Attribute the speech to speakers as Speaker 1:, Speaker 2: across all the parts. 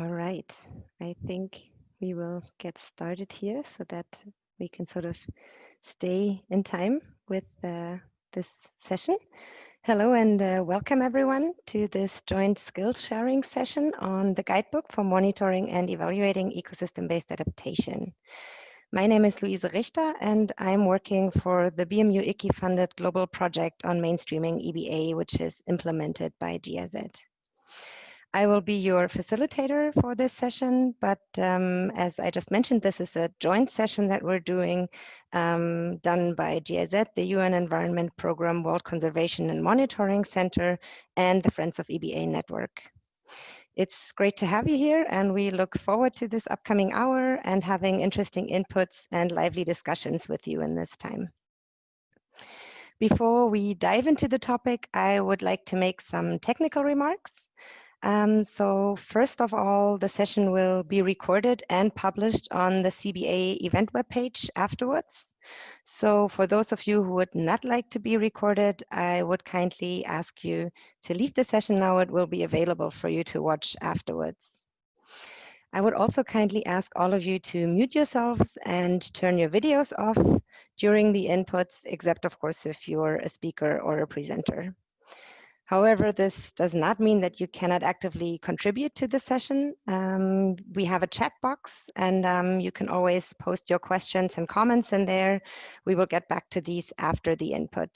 Speaker 1: All right, I think we will get started here so that we can sort of stay in time with uh, this session. Hello and uh, welcome everyone to this joint skills sharing session on the guidebook for monitoring and evaluating ecosystem-based adaptation. My name is Luise Richter and I'm working for the BMU ICI funded global project on mainstreaming EBA, which is implemented by GIZ. I will be your facilitator for this session, but um, as I just mentioned, this is a joint session that we're doing um, done by GIZ, the UN Environment Programme World Conservation and Monitoring Center, and the Friends of EBA Network. It's great to have you here, and we look forward to this upcoming hour and having interesting inputs and lively discussions with you in this time. Before we dive into the topic, I would like to make some technical remarks. Um, so first of all, the session will be recorded and published on the CBA event webpage afterwards. So for those of you who would not like to be recorded, I would kindly ask you to leave the session now. It will be available for you to watch afterwards. I would also kindly ask all of you to mute yourselves and turn your videos off during the inputs, except of course if you're a speaker or a presenter. However, this does not mean that you cannot actively contribute to the session. Um, we have a chat box and um, you can always post your questions and comments in there. We will get back to these after the input.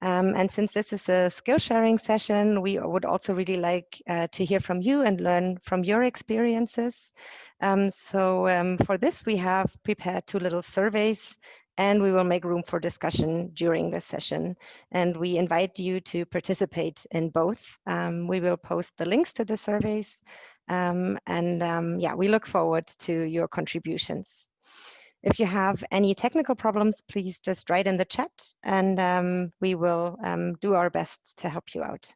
Speaker 1: Um, and since this is a skill sharing session, we would also really like uh, to hear from you and learn from your experiences. Um, so um, for this, we have prepared two little surveys and we will make room for discussion during this session. And we invite you to participate in both. Um, we will post the links to the surveys. Um, and um, yeah, we look forward to your contributions. If you have any technical problems, please just write in the chat and um, we will um, do our best to help you out.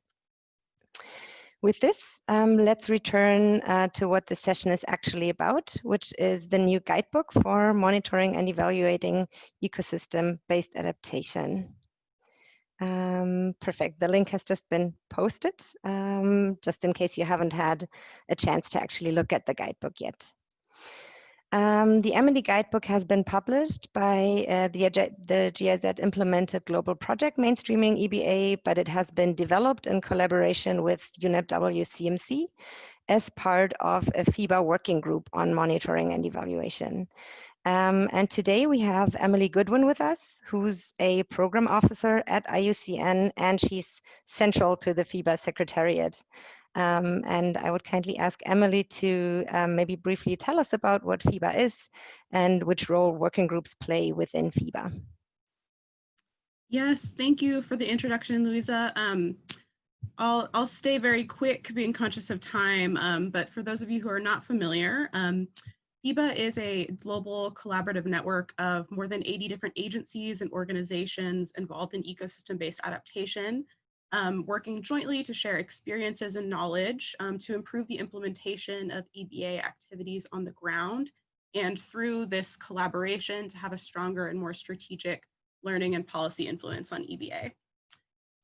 Speaker 1: With this, um, let's return uh, to what the session is actually about, which is the new guidebook for monitoring and evaluating ecosystem-based adaptation. Um, perfect. The link has just been posted, um, just in case you haven't had a chance to actually look at the guidebook yet. Um, the M&E guidebook has been published by uh, the, the GIZ implemented global project mainstreaming EBA, but it has been developed in collaboration with UNEP WCMC as part of a FEBA working group on monitoring and evaluation. Um, and today we have Emily Goodwin with us, who's a program officer at IUCN, and she's central to the FEBA Secretariat. Um, and I would kindly ask Emily to um, maybe briefly tell us about what FEBA is and which role working groups play within FEBA.
Speaker 2: Yes, thank you for the introduction, Louisa. Um, I'll, I'll stay very quick, being conscious of time, um, but for those of you who are not familiar, um, FEBA is a global collaborative network of more than 80 different agencies and organizations involved in ecosystem-based adaptation um, working jointly to share experiences and knowledge um, to improve the implementation of EBA activities on the ground and through this collaboration to have a stronger and more strategic learning and policy influence on EBA.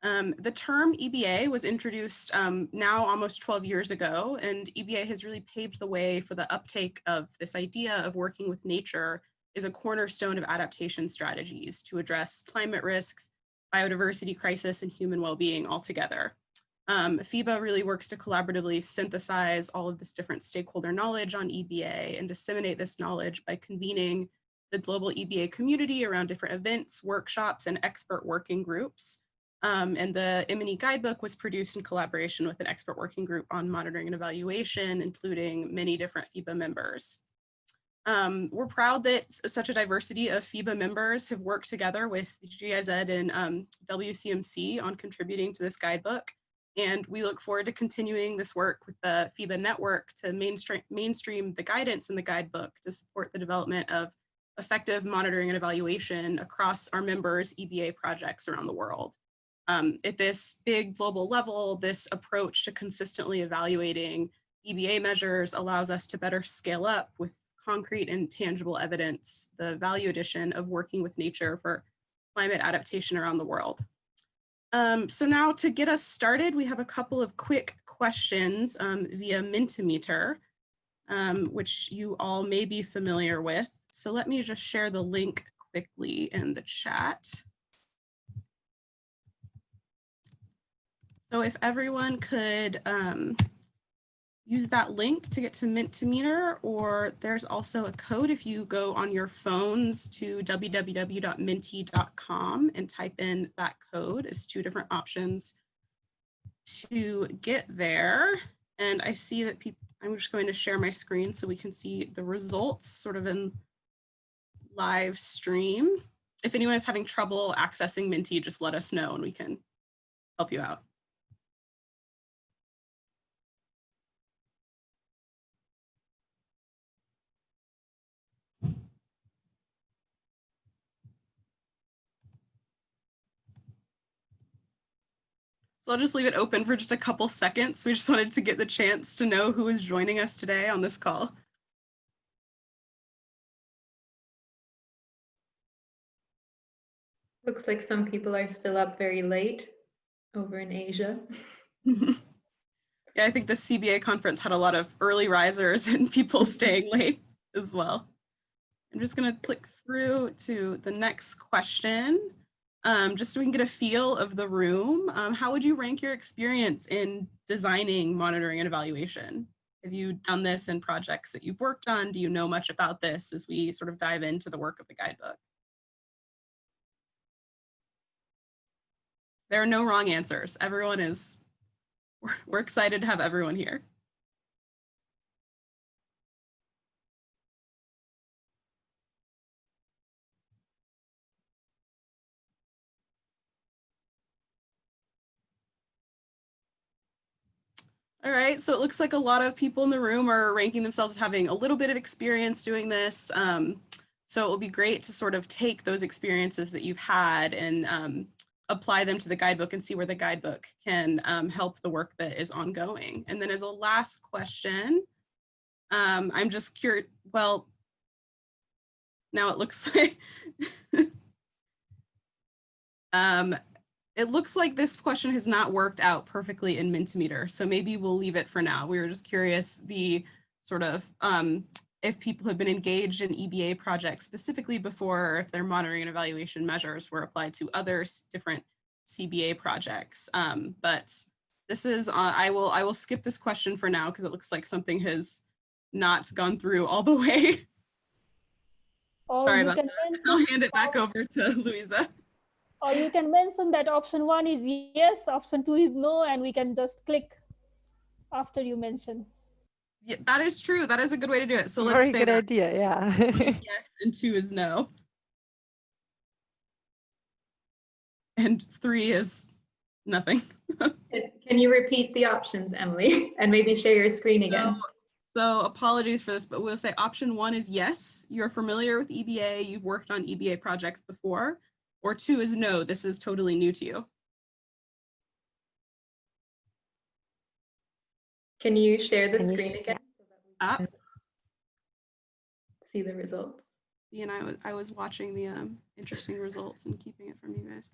Speaker 2: Um, the term EBA was introduced um, now almost 12 years ago, and EBA has really paved the way for the uptake of this idea of working with nature is a cornerstone of adaptation strategies to address climate risks, biodiversity crisis and human well-being altogether. Um, FEBA really works to collaboratively synthesize all of this different stakeholder knowledge on EBA and disseminate this knowledge by convening the global EBA community around different events, workshops, and expert working groups. Um, and the M&E guidebook was produced in collaboration with an expert working group on monitoring and evaluation, including many different FEBA members. Um, we're proud that such a diversity of FEBA members have worked together with GIZ and um, WCMC on contributing to this guidebook. And we look forward to continuing this work with the FEBA network to mainstream, mainstream the guidance in the guidebook to support the development of effective monitoring and evaluation across our members' EBA projects around the world. Um, at this big global level, this approach to consistently evaluating EBA measures allows us to better scale up with concrete and tangible evidence, the value addition of working with nature for climate adaptation around the world. Um, so now to get us started, we have a couple of quick questions um, via Mentimeter, um, which you all may be familiar with. So let me just share the link quickly in the chat. So if everyone could um, use that link to get to Mentimeter, or there's also a code if you go on your phones to www.menti.com and type in that code. It's two different options to get there. And I see that people, I'm just going to share my screen so we can see the results sort of in live stream. If anyone is having trouble accessing Menti, just let us know and we can help you out. So I'll just leave it open for just a couple seconds. We just wanted to get the chance to know who is joining us today on this call.
Speaker 3: Looks like some people are still up very late over in Asia.
Speaker 2: yeah, I think the CBA conference had a lot of early risers and people staying late as well. I'm just going to click through to the next question um, just so we can get a feel of the room. Um, how would you rank your experience in designing, monitoring, and evaluation? Have you done this in projects that you've worked on? Do you know much about this as we sort of dive into the work of the guidebook? There are no wrong answers. Everyone is, we're, we're excited to have everyone here. All right, so it looks like a lot of people in the room are ranking themselves having a little bit of experience doing this. Um, so it will be great to sort of take those experiences that you've had and um, apply them to the guidebook and see where the guidebook can um, help the work that is ongoing. And then as a last question, um, I'm just curious, well, now it looks like, um, it looks like this question has not worked out perfectly in Mentimeter, so maybe we'll leave it for now. We were just curious the sort of um, if people have been engaged in EBA projects specifically before, or if their monitoring and evaluation measures were applied to other different CBA projects. Um, but this is, uh, I will I will skip this question for now because it looks like something has not gone through all the way.
Speaker 4: Or
Speaker 2: Sorry about that. I'll hand it back over to Louisa
Speaker 4: or you can mention that option one is yes, option two is no, and we can just click after you mention.
Speaker 2: Yeah, that is true. That is a good way to do it. So let's
Speaker 1: Very
Speaker 2: say
Speaker 1: good
Speaker 2: that.
Speaker 1: idea, yeah.
Speaker 2: yes, and two is no. And three is nothing.
Speaker 3: Can you repeat the options, Emily, and maybe share your screen again?
Speaker 2: So, so apologies for this, but we'll say option one is yes, you're familiar with EBA, you've worked on EBA projects before. Or two is no, this is totally new to you.
Speaker 3: Can you share the
Speaker 1: Can
Speaker 3: screen
Speaker 1: share-
Speaker 3: again?
Speaker 2: Up.
Speaker 3: See the results.
Speaker 2: And I was I was watching the um, interesting results and keeping it from you guys.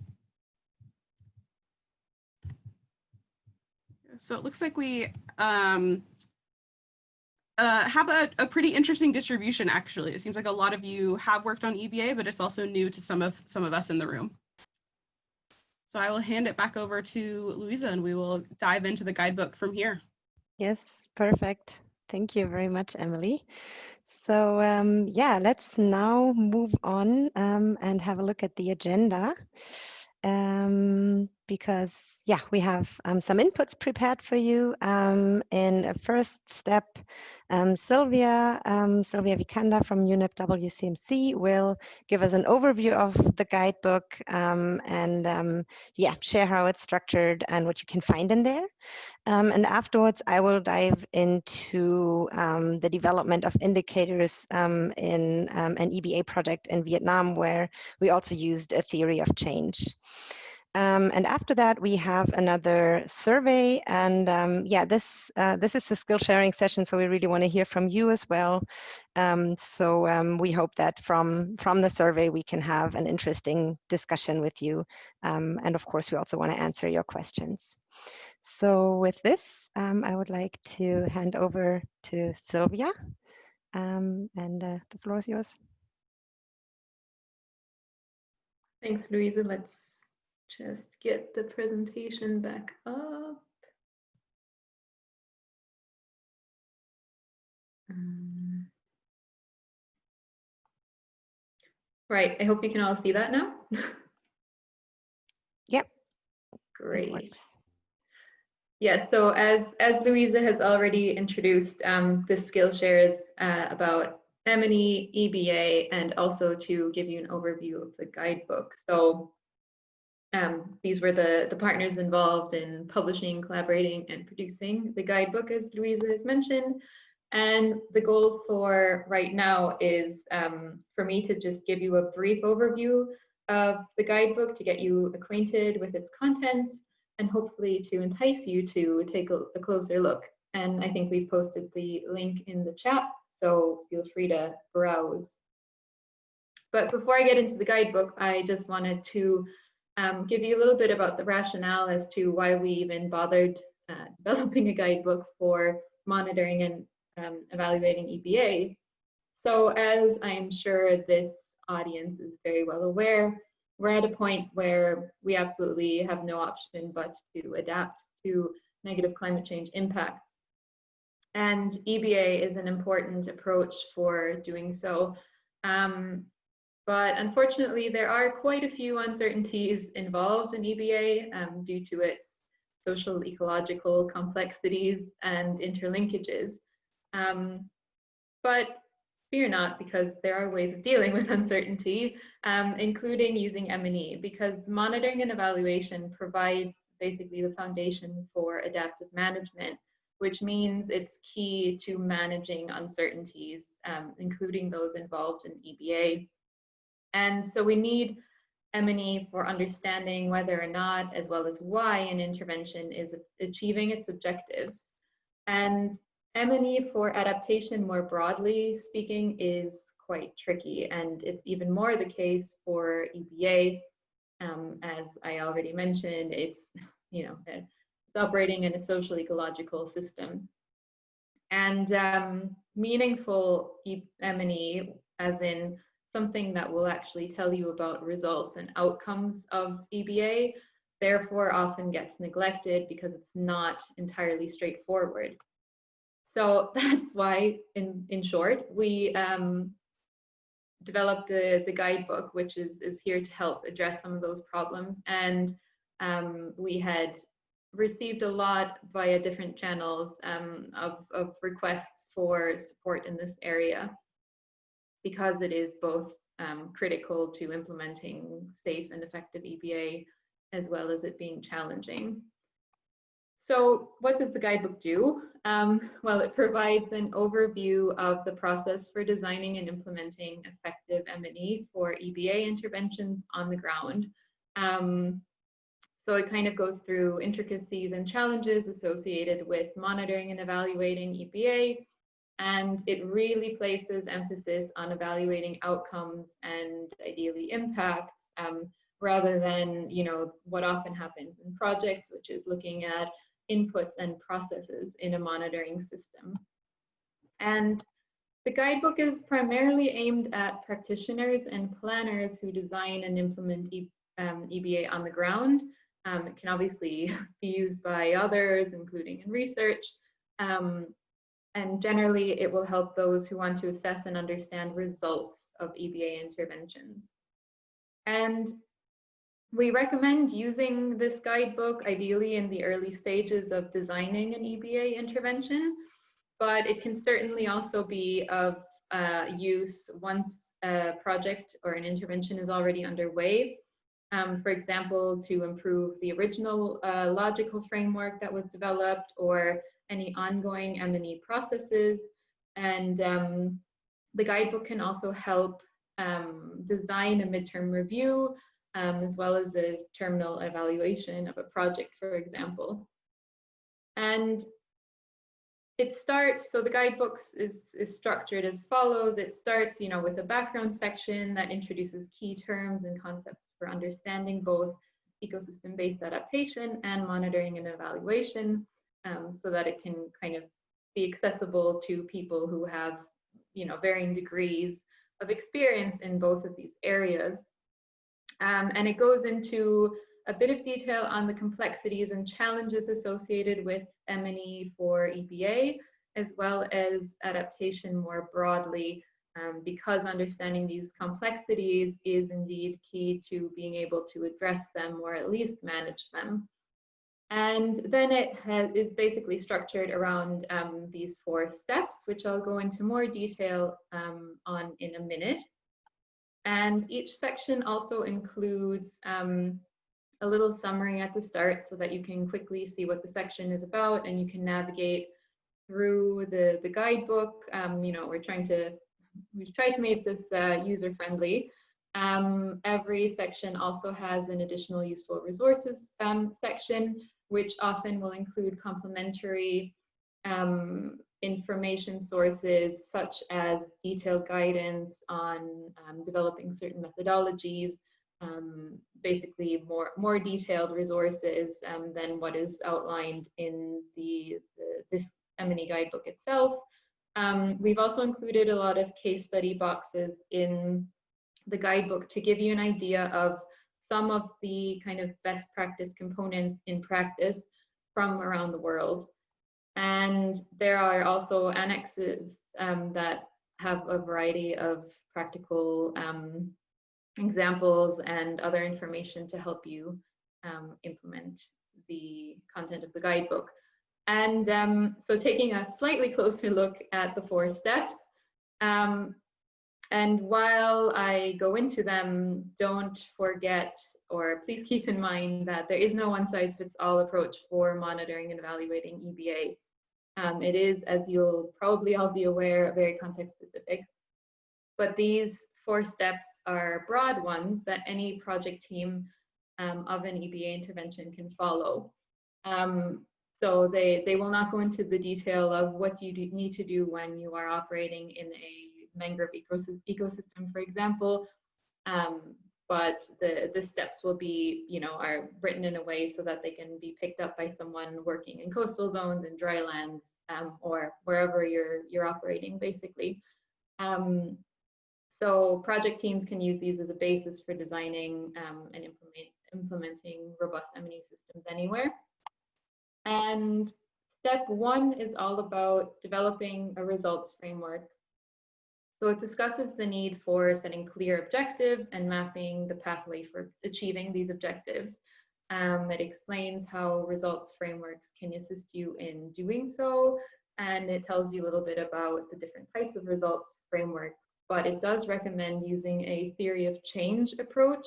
Speaker 2: So it looks like we um, uh, have a, a, pretty interesting distribution, actually. It seems like a lot of you have worked on EBA, but it's also new to some of some of us in the room. So I will hand it back over to Louisa and we will dive into the guidebook from here.
Speaker 1: Yes, perfect. Thank you very much, Emily. So um, yeah, let's now move on um, and have a look at the agenda. Um, because yeah, we have um, some inputs prepared for you. Um, in a first step, um, Sylvia, um, Sylvia Wicander from UNEP WCMC will give us an overview of the guidebook um, and um, yeah, share how it's structured and what you can find in there. And afterwards, I will dive into the development of indicators in an EBA project in Vietnam, where we also used a theory of change. Um, and after that, we have another survey. And um, yeah, this uh, this is the skill sharing session, so we really want to hear from you as well. Um, so um, we hope that from from the survey we can have an interesting discussion with you. Um, and of course, we also want to answer your questions. So with this, um, I would like to hand over to Sylvia, and uh, the floor is yours.
Speaker 3: Thanks, Louisa. Let's just get the presentation back up. Um, right, I hope you can all see that now.
Speaker 1: Yep.
Speaker 3: Great. Yeah, so as, as Louisa has already introduced, um, this Skillshare is uh, about M&E, EBA, and also to give you an overview of the guidebook. So um, these were the, the partners involved in publishing, collaborating, and producing the guidebook, as Louisa has mentioned. And the goal for right now is um, for me to just give you a brief overview of the guidebook to get you acquainted with its contents and hopefully to entice you to take a, a closer look. And I think we've posted the link in the chat, so feel free to browse. But before I get into the guidebook, I just wanted to um, give you a little bit about the rationale as to why we even bothered uh, developing a guidebook for monitoring and um, evaluating EBA. So as I'm sure this audience is very well aware, we're at a point where we absolutely have no option but to adapt to negative climate change impacts. And EBA is an important approach for doing so. Um, but unfortunately, there are quite a few uncertainties involved in EBA um, due to its social ecological complexities and interlinkages. Um, but fear not, because there are ways of dealing with uncertainty, um, including using M&E, because monitoring and evaluation provides basically the foundation for adaptive management, which means it's key to managing uncertainties, um, including those involved in EBA. And so we need M&E for understanding whether or not, as well as why an intervention is achieving its objectives. And M&E for adaptation more broadly speaking is quite tricky and it's even more the case for EBA. Um, as I already mentioned, it's, you know, it's operating in a social ecological system. And um, meaningful M&E, as in something that will actually tell you about results and outcomes of EBA, therefore often gets neglected because it's not entirely straightforward. So that's why, in, in short, we um, developed the, the guidebook, which is, is here to help address some of those problems. And um, we had received a lot via different channels um, of, of requests for support in this area because it is both um, critical to implementing safe and effective EBA as well as it being challenging. So what does the guidebook do? Um, well, it provides an overview of the process for designing and implementing effective M&E for EBA interventions on the ground. Um, so it kind of goes through intricacies and challenges associated with monitoring and evaluating EBA, and it really places emphasis on evaluating outcomes and ideally impacts um, rather than, you know, what often happens in projects, which is looking at inputs and processes in a monitoring system. And the guidebook is primarily aimed at practitioners and planners who design and implement e um, EBA on the ground. Um, it can obviously be used by others, including in research. Um, and generally, it will help those who want to assess and understand results of EBA interventions. And we recommend using this guidebook ideally in the early stages of designing an EBA intervention, but it can certainly also be of uh, use once a project or an intervention is already underway. Um, for example, to improve the original uh, logical framework that was developed or any ongoing M&E processes. And um, the guidebook can also help um, design a midterm review um, as well as a terminal evaluation of a project, for example. And it starts, so the guidebooks is, is structured as follows. It starts, you know, with a background section that introduces key terms and concepts for understanding both ecosystem-based adaptation and monitoring and evaluation um, so that it can kind of be accessible to people who have, you know, varying degrees of experience in both of these areas. Um, and it goes into a bit of detail on the complexities and challenges associated with M&E for EBA, as well as adaptation more broadly, um, because understanding these complexities is indeed key to being able to address them or at least manage them. And then it is basically structured around um, these four steps, which I'll go into more detail um, on in a minute. And each section also includes um, a little summary at the start so that you can quickly see what the section is about and you can navigate through the, the guidebook. Um, you know, we're trying to, we've tried to make this uh, user friendly. Um, every section also has an additional useful resources um, section, which often will include complementary um, information sources such as detailed guidance on um, developing certain methodologies, um, basically more, more detailed resources um, than what is outlined in the, the this M&E guidebook itself. Um, we've also included a lot of case study boxes in the guidebook to give you an idea of some of the kind of best practice components in practice from around the world. And there are also annexes um, that have a variety of practical um, examples and other information to help you um, implement the content of the guidebook. And um, so taking a slightly closer look at the four steps, um, and while I go into them, don't forget or please keep in mind that there is no one size fits all approach for monitoring and evaluating EBA. Um, it is, as you'll probably all be aware, very context specific. But these four steps are broad ones that any project team um, of an EBA intervention can follow. Um, so they, they will not go into the detail of what you need to do when you are operating in a mangrove ecosystem, for example. Um, but the, the steps will be, you know, are written in a way so that they can be picked up by someone working in coastal zones and drylands um, or wherever you're, you're operating, basically. Um, so project teams can use these as a basis for designing um, and implement, implementing robust M&E systems anywhere. And step one is all about developing a results framework. So it discusses the need for setting clear objectives and mapping the pathway for achieving these objectives. Um, it explains how results frameworks can assist you in doing so, and it tells you a little bit about the different types of results frameworks but it does recommend using a theory of change approach,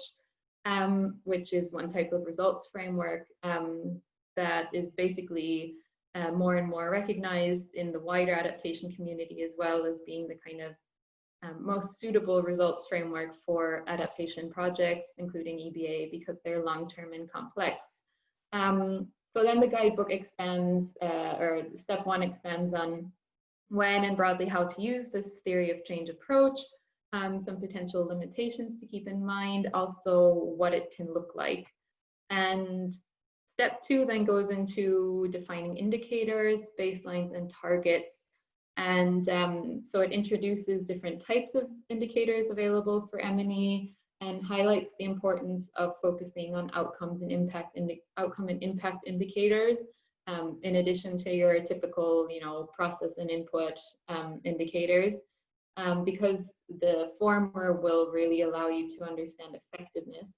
Speaker 3: um, which is one type of results framework um, that is basically uh, more and more recognized in the wider adaptation community as well as being the kind of um, most suitable results framework for adaptation projects, including EBA, because they're long-term and complex. Um, so then the guidebook expands, uh, or step one expands on when and broadly how to use this theory of change approach, um, some potential limitations to keep in mind, also what it can look like. And step two then goes into defining indicators, baselines, and targets. And um, so it introduces different types of indicators available for M&E and highlights the importance of focusing on outcomes and impact outcome and impact indicators um, in addition to your typical, you know, process and input um, indicators, um, because the former will really allow you to understand effectiveness.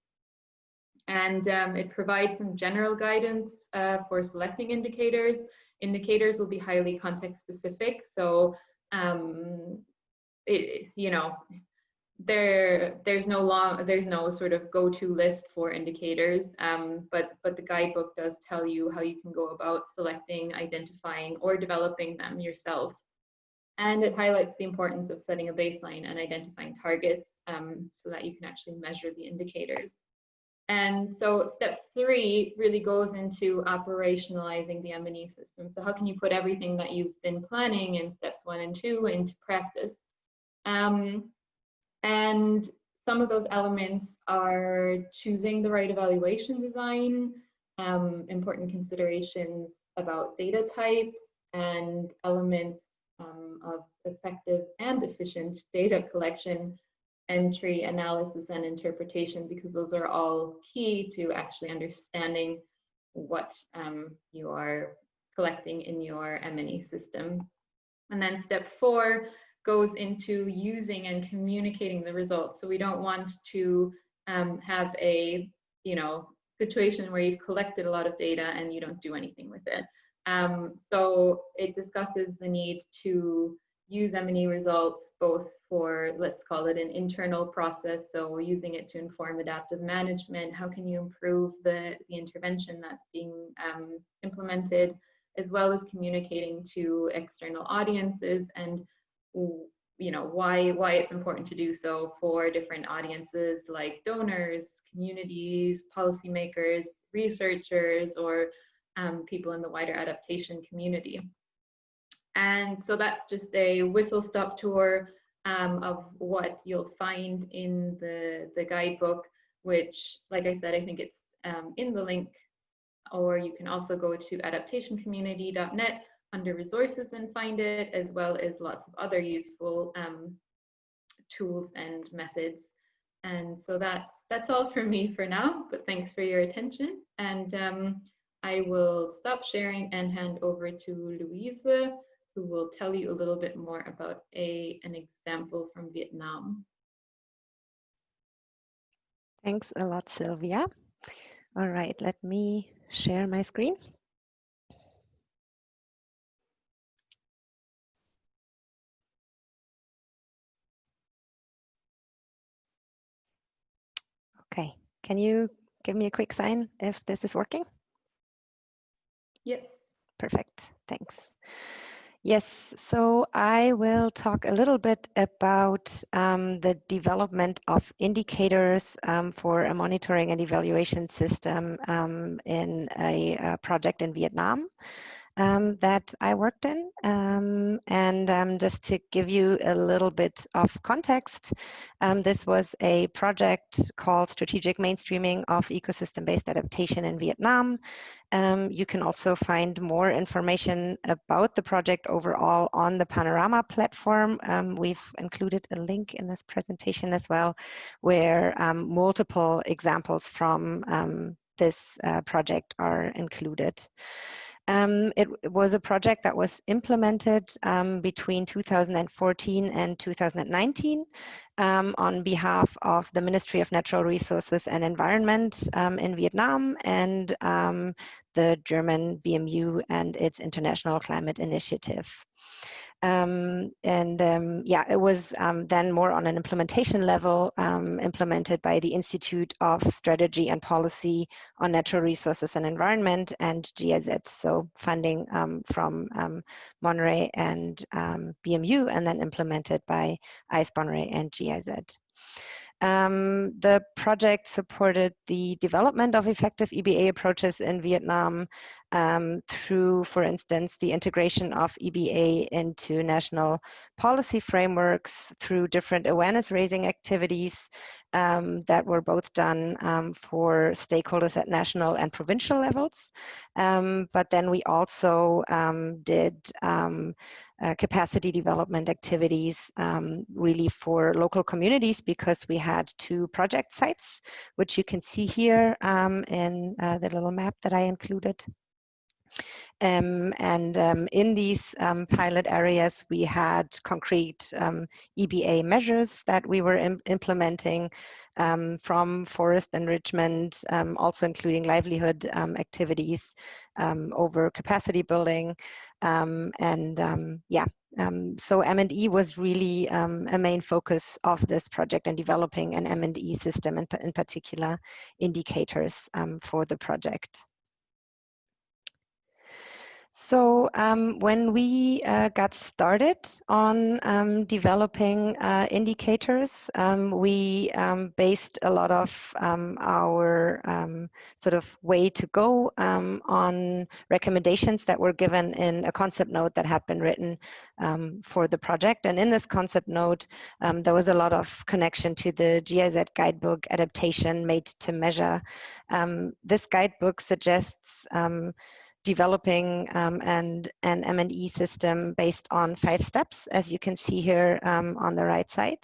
Speaker 3: And um, it provides some general guidance uh, for selecting indicators. Indicators will be highly context specific, so um, it, you know, there there's no long there's no sort of go-to list for indicators um, but but the guidebook does tell you how you can go about selecting identifying or developing them yourself. And it highlights the importance of setting a baseline and identifying targets um, so that you can actually measure the indicators and so step three really goes into operationalizing the M&E system. So how can you put everything that you've been planning in steps one and two into practice? Um, and some of those elements are choosing the right evaluation design, um, important considerations about data types and elements um, of effective and efficient data collection, entry, analysis, and interpretation, because those are all key to actually understanding what um, you are collecting in your M&E system. And then step four goes into using and communicating the results. So we don't want to um, have a, you know, situation where you've collected a lot of data and you don't do anything with it. Um, so it discusses the need to use M&E results both for, let's call it an internal process, so using it to inform adaptive management, how can you improve the, the intervention that's being um, implemented, as well as communicating to external audiences and you know why why it's important to do so for different audiences like donors communities policymakers researchers or um, people in the wider adaptation community and so that's just a whistle stop tour um, of what you'll find in the the guidebook which like i said i think it's um, in the link or you can also go to adaptationcommunity.net under resources and find it, as well as lots of other useful um, tools and methods. And so that's that's all from me for now, but thanks for your attention. And um, I will stop sharing and hand over to Louise, who will tell you a little bit more about a, an example from Vietnam.
Speaker 1: Thanks a lot, Sylvia. All right, let me share my screen. Okay, can you give me a quick sign if this is working?
Speaker 3: Yes.
Speaker 1: Perfect, thanks. Yes, so I will talk a little bit about um, the development of indicators um, for a monitoring and evaluation system um, in a, a, project in Vietnam um, that I worked in. Um, and um, just to give you a little bit of context, um, this was a project called Strategic Mainstreaming of Ecosystem-Based Adaptation in Vietnam. Um, you can also find more information about the project overall on the Panorama platform. Um, we've included a link in this presentation as well, where multiple examples from this uh, project are included. Um, it, it, was a project that was implemented um, between 2014 and 2019 um, on behalf of the Ministry of Natural Resources and Environment um, in Vietnam and um, the German BMU and its International Climate Initiative. Um, and um, yeah, it was um, then more on an implementation level um, implemented by the Institute of Strategy and Policy on Natural Resources and Environment and GIZ, so funding um, from um, MONRE and BMU and then implemented by ISPONRE and GIZ. Um, the project supported the development of effective EBA approaches in Vietnam um, through, for instance, the integration of EBA into national policy frameworks through different awareness raising activities um, that were both done um, for stakeholders at national and provincial levels. Um, but then we also um, did uh, capacity development activities um, really for local communities because we had two project sites, which you can see here um, in uh, the little map that I included. Um, and um, in these um, pilot areas, we had concrete um, EBA measures that we were Im implementing um, from forest enrichment, um, also including livelihood activities over capacity building. Um, and um, yeah, um, so M&E was really a main focus of this project and developing an M&E system, and in particular indicators for the project. So um, when we uh, got started on um, developing uh, indicators, um, we um, based a lot of um, our um, sort of way to go on recommendations that were given in a concept note that had been written for the project. And in this concept note, there was a lot of connection to the GIZ guidebook adaptation made to measure. this guidebook suggests developing um, and an M&E system based on five steps, as you can see here um, on the right side.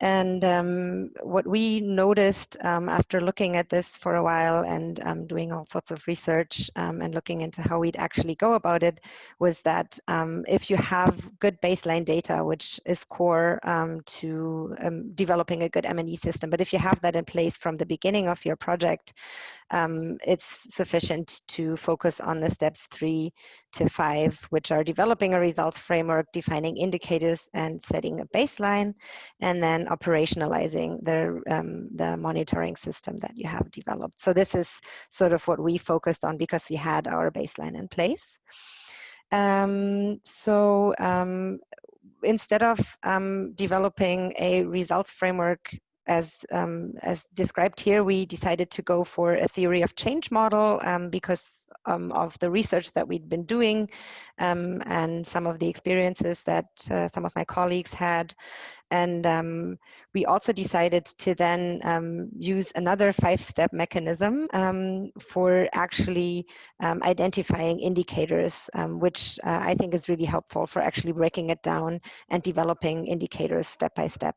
Speaker 1: And um, what we noticed um, after looking at this for a while and um, doing all sorts of research um, and looking into how we'd actually go about it was that um, if you have good baseline data, which is core um, to developing a good M&E system, but if you have that in place from the beginning of your project, it's sufficient to focus on the steps three to five, which are developing a results framework, defining indicators and setting a baseline, and then operationalizing the, um, the monitoring system that you have developed. So this is sort of what we focused on because we had our baseline in place. Um, so um, instead of um, developing a results framework as, um, as described here, we decided to go for a theory of change model um, because um, of the research that we'd been doing um, and some of the experiences that uh, some of my colleagues had. And um, we also decided to then um, use another five-step mechanism for actually identifying indicators, which uh, I think is really helpful for actually breaking it down and developing indicators step by step.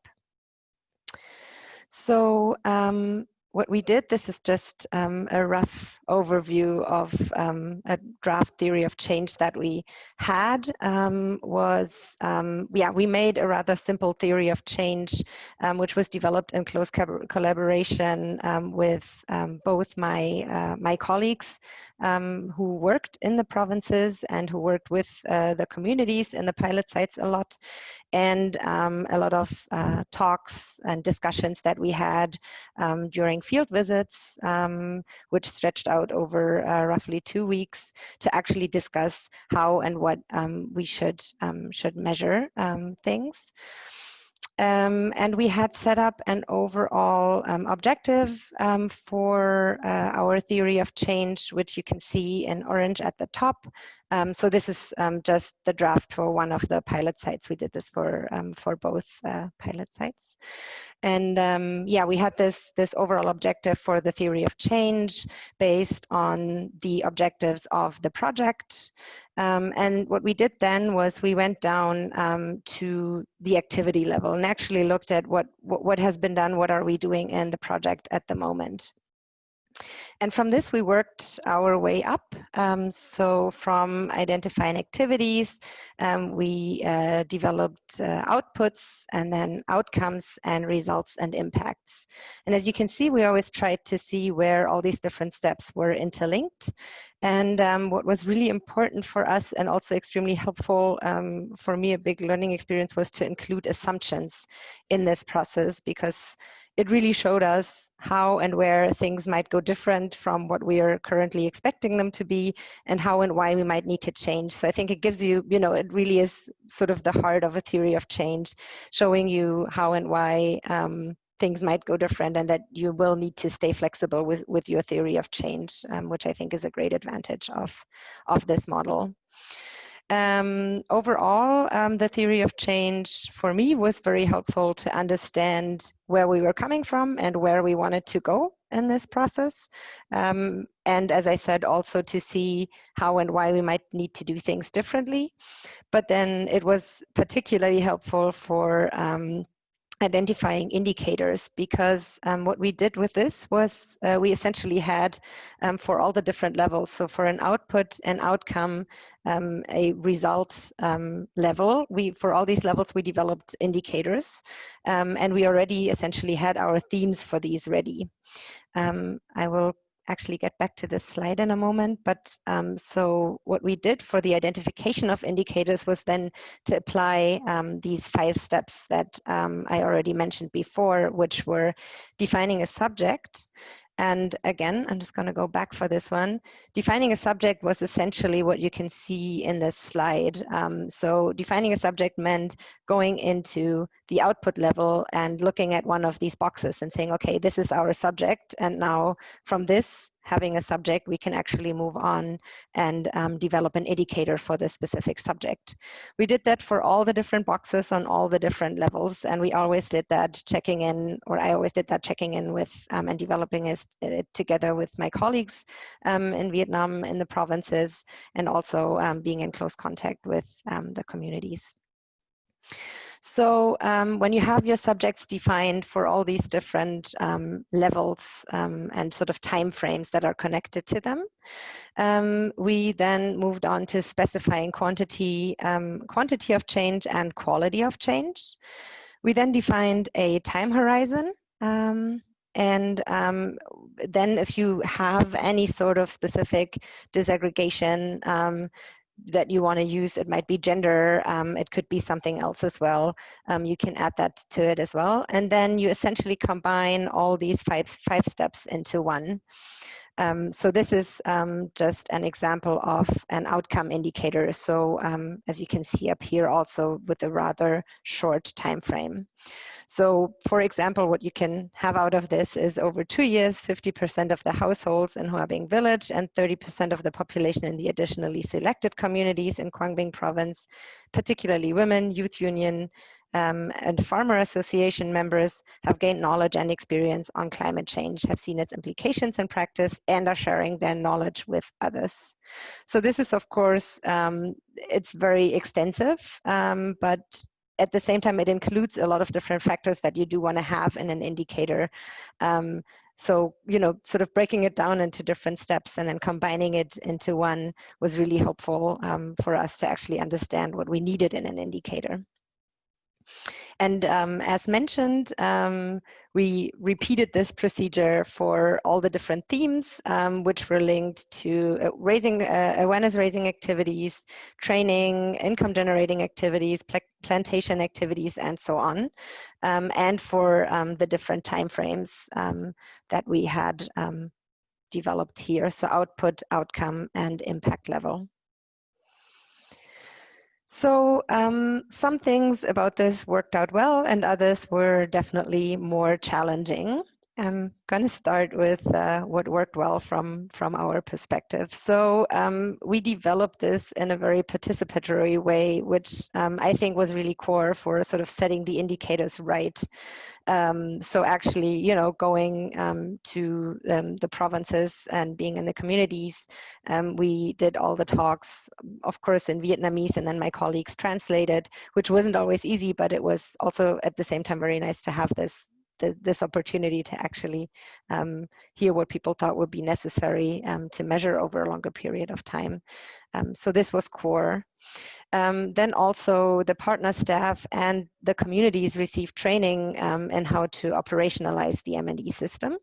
Speaker 1: So um, what we did, this is just um, a rough overview of um, a draft theory of change that we had um, was, um, yeah, we made a rather simple theory of change, um, which was developed in close collaboration um, with both my, uh, my colleagues who worked in the provinces and who worked with uh, the communities in the pilot sites a lot, and a lot of uh, talks and discussions that we had during field visits, um, which stretched out over uh, roughly two weeks to actually discuss how and what um, we should, um, should measure um, things. Um, and we had set up an overall um, objective um, for uh, our theory of change, which you can see in orange at the top. so this is just the draft for one of the pilot sites. We did this for, for both uh, pilot sites. And um, yeah, we had this, this overall objective for the theory of change based on the objectives of the project. Um, and what we did then was we went down um, to the activity level and actually looked at what, what, what has been done, what are we doing in the project at the moment. And from this, we worked our way up. Um, so from identifying activities, um, we uh, developed uh, outputs and then outcomes and results and impacts. And as you can see, we always tried to see where all these different steps were interlinked. And um, what was really important for us and also extremely helpful um, for me, a big learning experience was to include assumptions in this process because it really showed us how and where things might go different from what we are currently expecting them to be and how and why we might need to change. So I think it gives you, you know, it really is sort of the heart of a theory of change, showing you how and why um, things might go different and that you will need to stay flexible with, with your theory of change, um, which I think is a great advantage of, of this model. Um, overall, um, the theory of change for me was very helpful to understand where we were coming from and where we wanted to go in this process. Um, and as I said, also to see how and why we might need to do things differently. But then it was particularly helpful for um, identifying indicators because um, what we did with this was uh, we essentially had um, for all the different levels so for an output an outcome um, a results um, level we for all these levels we developed indicators um, and we already essentially had our themes for these ready. Um, I will actually get back to this slide in a moment. But um, so what we did for the identification of indicators was then to apply um, these five steps that um, I already mentioned before, which were defining a subject, And again, I'm just going to go back for this one. Defining a subject was essentially what you can see in this slide. Um, so defining a subject meant going into the output level and looking at one of these boxes and saying, okay, this is our subject. And now from this, having a subject, we can actually move on and um, develop an indicator for the specific subject. We did that for all the different boxes on all the different levels, and we always did that checking in, or I always did that checking in with um, and developing it, it, together with my colleagues um, in Vietnam, in the provinces, and also um, being in close contact with um, the communities. So um, when you have your subjects defined for all these different um, levels um, and sort of time frames that are connected to them, um, we then moved on to specifying quantity, um, quantity of change and quality of change. We then defined a time horizon um, and um, then if you have any sort of specific disaggregation, um, that you want to use. It might be gender, um, it could be something else as well. Um, you can add that to it as well. And then you essentially combine all these five, five steps into one. Um, so this is um, just an example of an outcome indicator. So um, as you can see up here also with a rather short time frame. So for example, what you can have out of this is over two years, 50% of the households in Huabing village and 30% of the population in the additionally selected communities in Quang Binh province, particularly women, youth union, um, and farmer association members have gained knowledge and experience on climate change, have seen its implications in practice, and are sharing their knowledge with others. So this is, of course, um, it's very extensive, um, but at the same time, it includes a lot of different factors that you do want to have in an indicator. Um, so, you know, sort of breaking it down into different steps and then combining it into one was really helpful um, for us to actually understand what we needed in an indicator. And um, as mentioned, um, we repeated this procedure for all the different themes, um, which were linked to uh, raising uh, awareness raising activities, training, income generating activities, pl plantation activities, and so on, um, and for um, the different timeframes um, that we had developed here, so output, outcome, and impact level. So um, some things about this worked out well and others were definitely more challenging. I'm going to start with uh, what worked well from, from our perspective. So um, we developed this in a very participatory way, which um, I think was really core for sort of setting the indicators right. Um, so actually, you know, going um, to um, the provinces and being in the communities, um, we did all the talks, of course, in Vietnamese, and then my colleagues translated, which wasn't always easy, but it was also at the same time very nice to have this the, this opportunity to actually um, hear what people thought would be necessary um, to measure over a longer period of time. Um, so this was core. Um, then also the partner staff and the communities received training um, in how to operationalize the M&E system.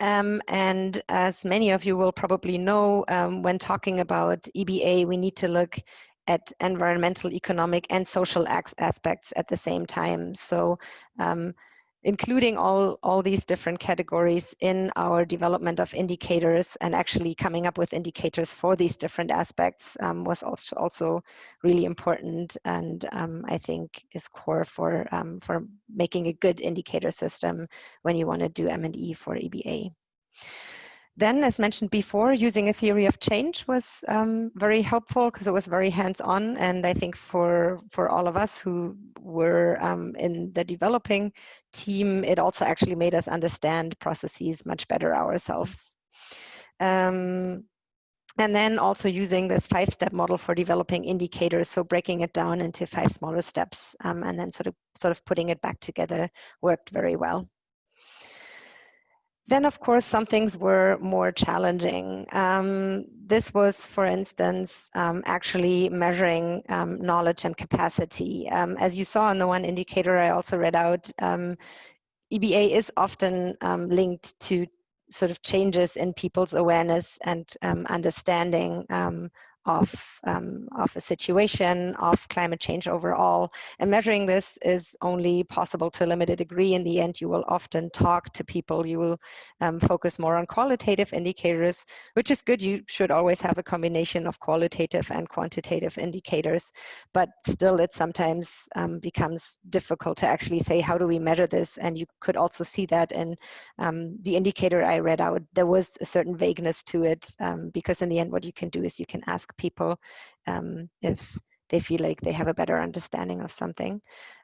Speaker 1: Um, and as many of you will probably know, um, when talking about EBA, we need to look at environmental, economic, and social aspects at the same time. So um, including all, all these different categories in our development of indicators and actually coming up with indicators for these different aspects um, was also, also really important and um, I think is core for, um, for making a good indicator system when you want to do M&E for EBA. Then, as mentioned before, using a theory of change was um, very helpful because it was very hands-on. And I think for, for all of us who were um, in the developing team, it also actually made us understand processes much better ourselves. Um, and then also using this five-step model for developing indicators, so breaking it down into five smaller steps um, and then sort of, sort of putting it back together worked very well. Then, of course, some things were more challenging. Um, this was, for instance, um, actually measuring um, knowledge and capacity. Um, as you saw on the one indicator I also read out, um, EBA is often um, linked to sort of changes in people's awareness and understanding of, um, of a situation, of climate change overall. And measuring this is only possible to a limited degree. In the end, you will often talk to people. You will um, focus more on qualitative indicators, which is good. You should always have a combination of qualitative and quantitative indicators, but still it sometimes um, becomes difficult to actually say, how do we measure this? And you could also see that in um, the indicator I read out, there was a certain vagueness to it um, because in the end, what you can do is you can ask people um, if they feel like they have a better understanding of something.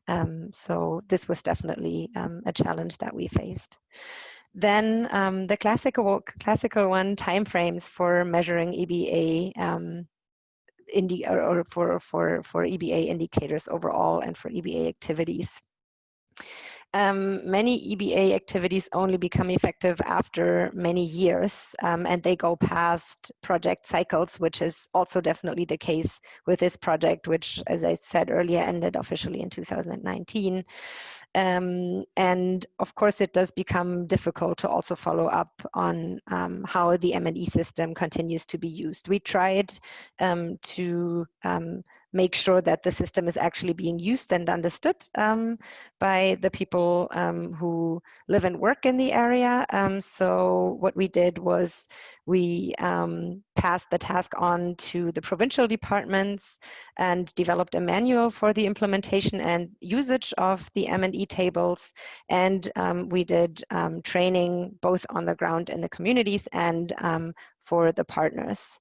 Speaker 1: Um, so this was definitely um, a challenge that we faced. Then um, the classical classical one timeframes for measuring EBA um, indi or, or for for for EBA indicators overall and for EBA activities um, many EBA activities only become effective after many years um, and they go past project cycles, which is also definitely the case with this project, which, as I said earlier, ended officially in 2019. Um, and of course, it does become difficult to also follow up on um, how the M&E system continues to be used. We tried um, to um, make sure that the system is actually being used and understood um, by the people um, who live and work in the area. Um, so what we did was we um, passed the task on to the provincial departments and developed a manual for the implementation and usage of the M&E tables. And um, we did training both on the ground in the communities and for the partners.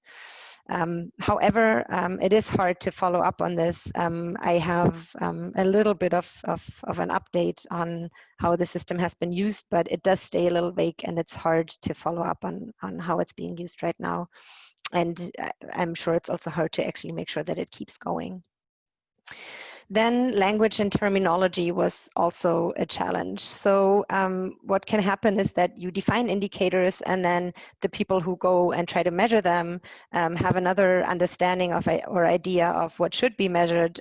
Speaker 1: Um, however, um, it is hard to follow up on this. Um, I have um, a little bit of, of, of, an update on how the system has been used, but it does stay a little vague and it's hard to follow up on, on how it's being used right now. And uh, I'm sure it's also hard to actually make sure that it keeps going. Then language and terminology was also a challenge. So um, what can happen is that you define indicators and then the people who go and try to measure them um, have another understanding of or idea of what should be measured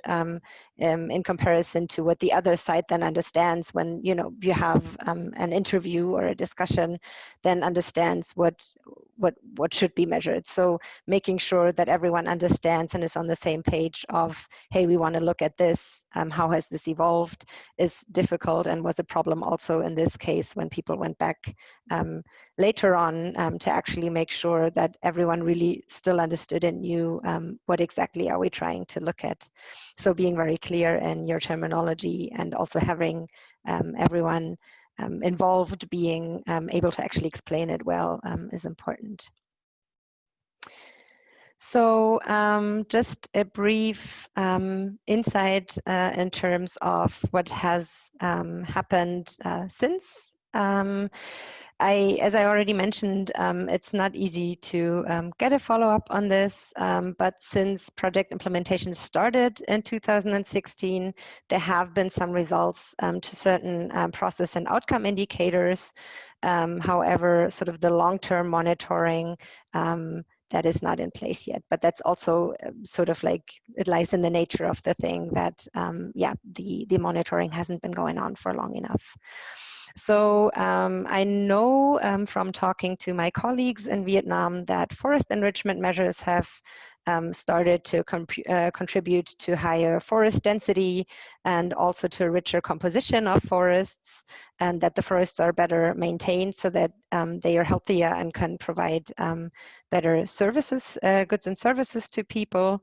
Speaker 1: um, in comparison to what the other side then understands when you know you have um, an interview or a discussion then understands what what what should be measured. So making sure that everyone understands and is on the same page of hey we want to look at this um, how has this evolved is difficult and was a problem also in this case when people went back um, later on um, to actually make sure that everyone really still understood and knew um, what exactly are we trying to look at. So being very clear in your terminology and also having um, everyone um, involved being able to actually explain it well is important. So um, just a brief um, insight uh, in terms of what has um, happened uh, since. Um, I, as I already mentioned, um, it's not easy to um, get a follow-up on this, but since project implementation started in 2016, there have been some results to certain process and outcome indicators. however, sort of the long-term monitoring that is not in place yet. But that's also um, sort of like it lies in the nature of the thing that, um, yeah, the, the monitoring hasn't been going on for long enough. So um, I know um, from talking to my colleagues in Vietnam that forest enrichment measures have um, started to uh, contribute to higher forest density and also to a richer composition of forests and that the forests are better maintained so that um, they are healthier and can provide um, better services, uh, goods and services to people.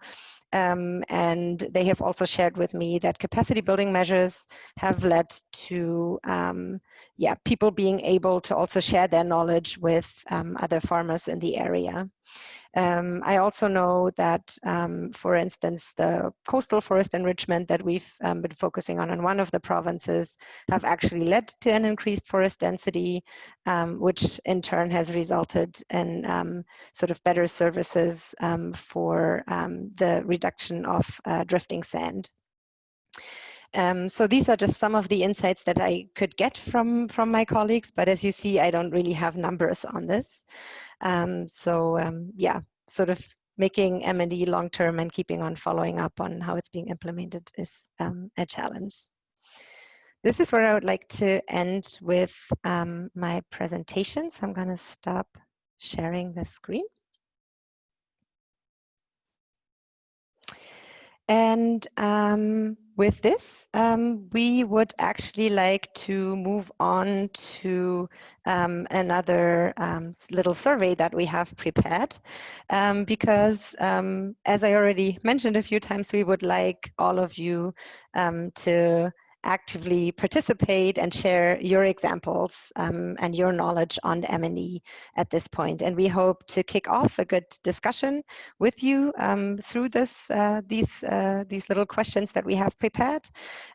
Speaker 1: Um, and they have also shared with me that capacity building measures have led to um, yeah, people being able to also share their knowledge with um, other farmers in the area. Um, I also know that, um, for instance, the coastal forest enrichment that we've um, been focusing on in one of the provinces have actually led to an increased forest density, um, which in turn has resulted in um, sort of better services for the reduction of uh, drifting sand. Um, so these are just some of the insights that I could get from, from my colleagues, but as you see, I don't really have numbers on this. Um, so um, yeah, sort of making M&E long-term and keeping on following up on how it's being implemented is um, a challenge. This is where I would like to end with um, my presentation. So I'm going to stop sharing the screen. And um, with this, um, we would actually like to move on to um, another um, little survey that we have prepared. Um, because um, as I already mentioned a few times, we would like all of you to actively participate and share your examples um, and your knowledge on M&E at this point. And we hope to kick off a good discussion with you um, through this, uh, these, uh, these little questions that we have prepared.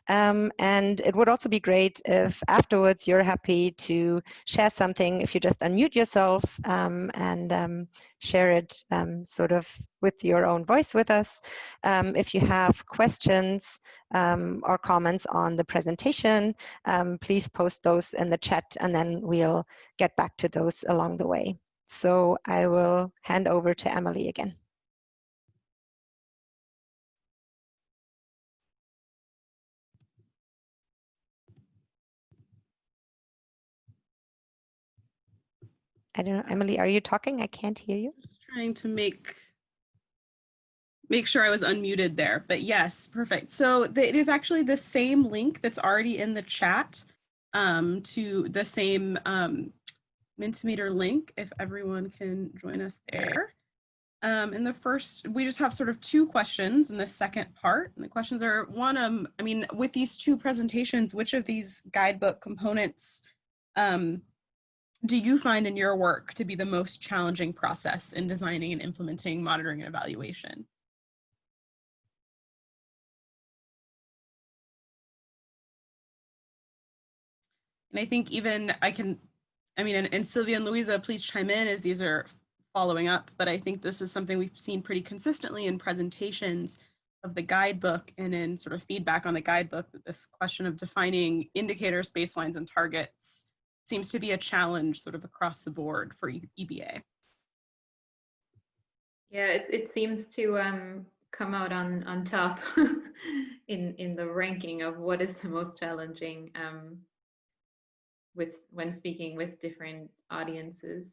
Speaker 1: Um, and it would also be great if afterwards you're happy to share something, if you just unmute yourself um, and um, share it um, sort of with your own voice with us. Um, if you have questions um, or comments on the presentation, um, please post those in the chat and then we'll get back to those along the way. So I will hand over to Emily again. I don't know, Emily, are you talking? I can't hear you.
Speaker 2: Just trying to make make sure I was unmuted there, but yes, perfect. So it is actually the same link that's already in the chat um, to the same um, Mentimeter link, if everyone can join us there. Um, in the first, we just have sort of two questions in the second part. And the questions are one, um, I mean, with these two presentations, which of these guidebook components um, do you find in your work to be the most challenging process in designing and implementing monitoring and evaluation? And I think even I can, I mean, and, and Sylvia and Louisa, please chime in as these are following up, but I think this is something we've seen pretty consistently in presentations of the guidebook and in sort of feedback on the guidebook that this question of defining indicators, baselines, and targets seems to be a challenge sort of across the board for EBA.
Speaker 3: Yeah, it, it seems to um, come out on, on top in, in the ranking of what is the most challenging um, with when speaking with different audiences.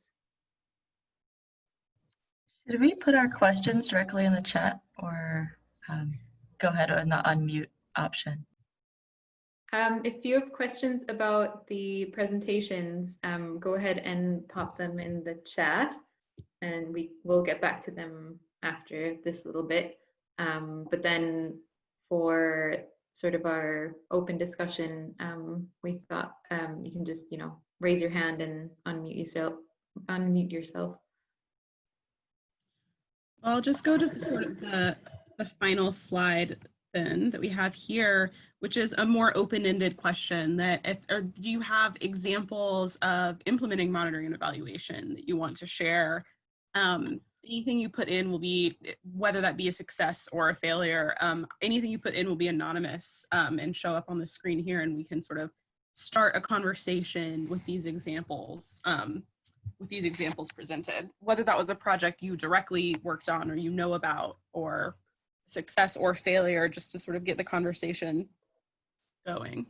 Speaker 5: Should we put our questions directly in the chat or um, go ahead on the unmute option?
Speaker 3: Um, if you have questions about the presentations, um, go ahead and pop them in the chat and we will get back to them after this little bit. Um, but then for sort of our open discussion, um, we thought um, you can just, you know, raise your hand and unmute yourself. Unmute yourself.
Speaker 2: I'll just go to the, sort of the, the final slide then that we have here, which is a more open-ended question that if, or do you have examples of implementing monitoring and evaluation that you want to share? Um, anything you put in will be, whether that be a success or a failure, um, anything you put in will be anonymous um, and show up on the screen here and we can sort of start a conversation with these examples, um, with these examples presented, whether that was a project you directly worked on or you know about or success or failure just to sort of get the conversation going.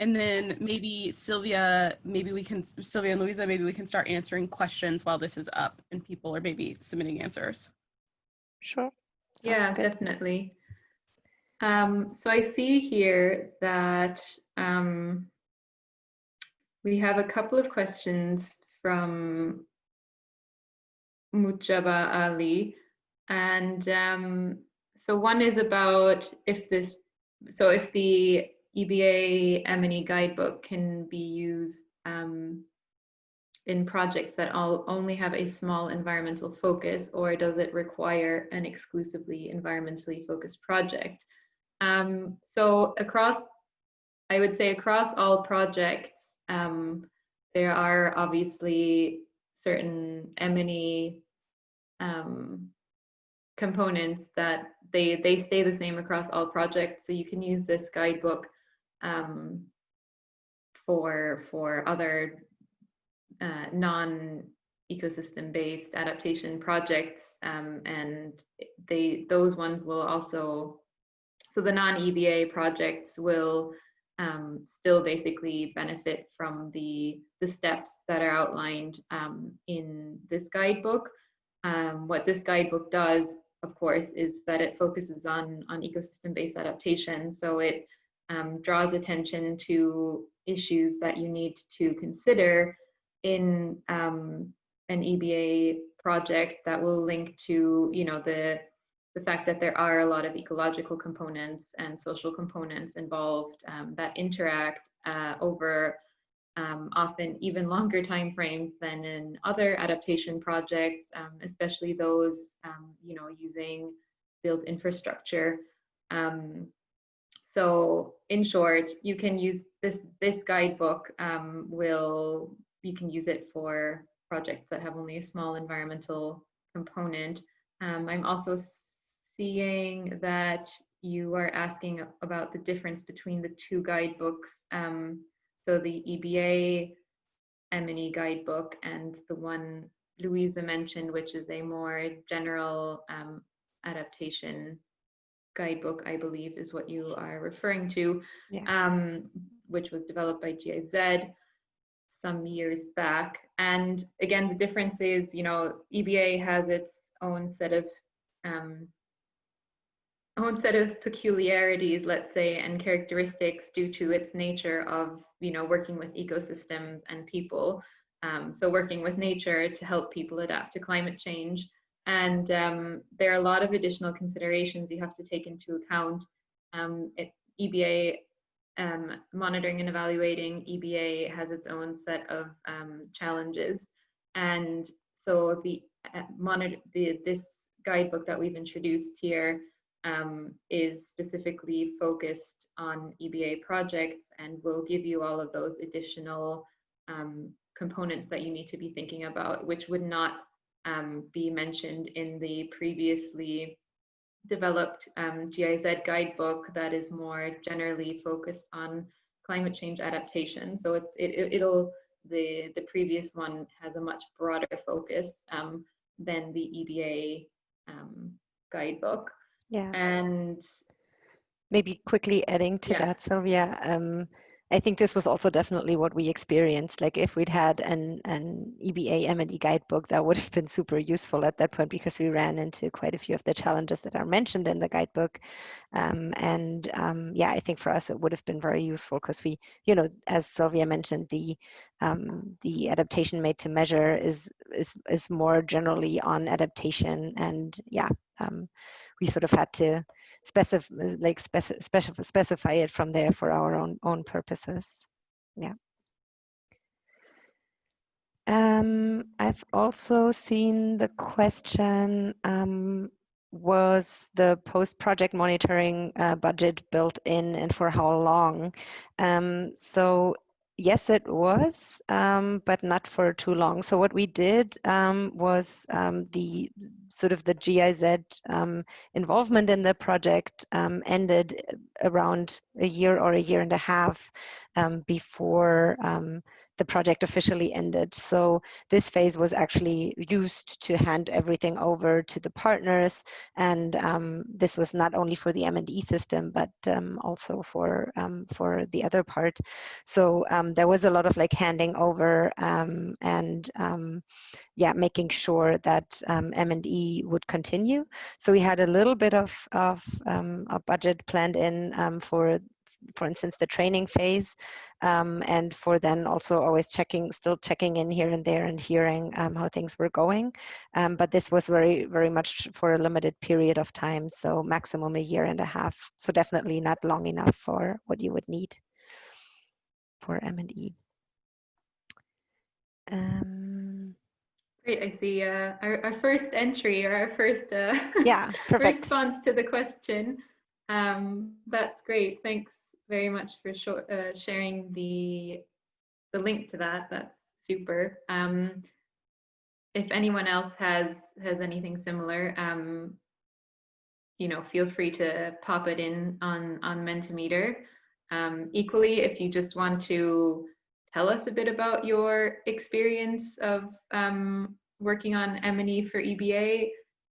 Speaker 2: And then maybe Sylvia, maybe we can, Sylvia and Louisa, maybe we can start answering questions while this is up and people are maybe submitting answers.
Speaker 1: Sure. Sounds
Speaker 3: yeah, good. definitely. Um, so I see here that um, we have a couple of questions from Mujaba Ali. And um, so one is about if this, so if the EBA M&E guidebook can be used um, in projects that all only have a small environmental focus, or does it require an exclusively environmentally focused project? Um, so across, I would say across all projects, um, there are obviously certain M&E um, components that they they stay the same across all projects. So you can use this guidebook um, for for other uh, non ecosystem based adaptation projects um, and they those ones will also so the non EBA projects will um, still basically benefit from the, the steps that are outlined um, in this guidebook. um, what this guidebook does, of course, is that it focuses on, on ecosystem-based adaptation. So it um, draws attention to issues that you need to consider in um, an EBA project that will link to, you know, the the fact that there are a lot of ecological components and social components involved um, that interact uh, over um, often even longer time frames than in other adaptation projects, um, especially those, um, you know, using built infrastructure. So in short, you can use this, this guidebook um, will, you can use it for projects that have only a small environmental component. Um, I'm also seeing that you are asking about the difference between the two guidebooks. Um, so the EBA M&E guidebook and the one Louisa mentioned, which is a more general um, adaptation guidebook, I believe is what you are referring to,
Speaker 1: Yeah.
Speaker 3: um, which was developed by GIZ some years back. And again, the difference is, you know, EBA has its own set of um, own set of peculiarities, let's say, and characteristics due to its nature of, you know, working with ecosystems and people. Um, so working with nature to help people adapt to climate change. And um, there are a lot of additional considerations you have to take into account. Um, it, EBA um, monitoring and evaluating EBA has its own set of um, challenges. And so the uh, monitor the, this guidebook that we've introduced here um, is specifically focused on EBA projects and will give you all of those additional um, components that you need to be thinking about, which would not um, be mentioned in the previously developed um, GIZ guidebook that is more generally focused on climate change adaptation. So it's it, it'll the the previous one has a much broader focus um, than the EBA um, guidebook.
Speaker 1: Yeah.
Speaker 3: And
Speaker 1: maybe quickly adding to
Speaker 3: Yeah.
Speaker 1: that, Sylvia, um, I think this was also definitely what we experienced. Like if we'd had an, an EBA M&E guidebook, that would have been super useful at that point because we ran into quite a few of the challenges that are mentioned in the guidebook. Um, and um, yeah, I think for us it would have been very useful because we, you know, as Sylvia mentioned, the um, the adaptation made to measure is is is more generally on adaptation, and yeah, um, we sort of had to specify like speci specify, specify it from there for our own own purposes yeah um, I've also seen the question um, was the post-project monitoring uh, budget built in and for how long? Um, so yes, it was, um, but not for too long. So what we did um, was um, the sort of the GIZ um, involvement in the project um, ended around a year or a year and a half um, before the project officially ended. So this phase was actually used to hand everything over to the partners. And um, this was not only for the M&E system, but um, also for, um, for the other part. So um, there was a lot of like handing over um, and yeah, making sure that M&E would continue. So we had a little bit of, of a budget planned in for for instance, the training phase, um, and for then also always checking, still checking in here and there and hearing um, how things were going. Um, but this was very, very much for a limited period of time, so maximum a year and a half. So definitely not long enough for what you would need for M&E. Um,
Speaker 3: Great, I see uh, our, our first entry or our first uh,
Speaker 1: yeah,
Speaker 3: response to the question. Um, that's great. Thanks very much for uh, sharing the the link to that. That's super. Um, if anyone else has has anything similar, um, you know, feel free to pop it in on on Mentimeter. Um, equally, if you just want to tell us a bit about your experience of um, working on M&E for EBA,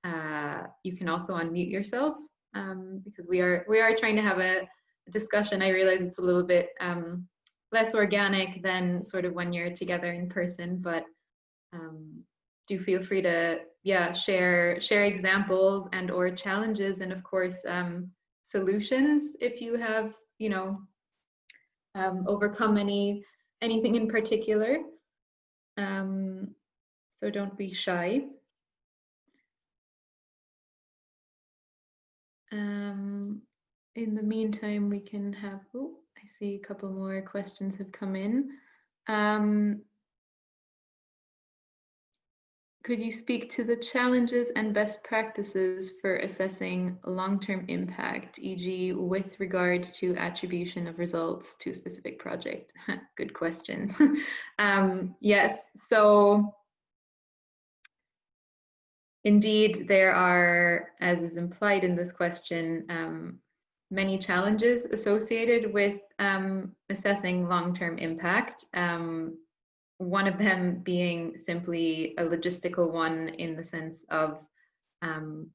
Speaker 3: uh, you can also unmute yourself um, because we are we are trying to have a discussion, I realize it's a little bit um, less organic than sort of when you're together in person, but um, do feel free to yeah, share share examples and or challenges, and of course um, solutions if you have you know um, overcome any anything in particular. Um, so don't be shy. Um, in the meantime, we can have, oh, I see a couple more questions have come in. Um, could you speak to the challenges and best practices for assessing long-term impact, e.g. with regard to attribution of results to a specific project? Good question. um, yes, so indeed there are, as is implied in this question, um, many challenges associated with um, assessing long-term impact. Um, one of them being simply a logistical one in the sense of um,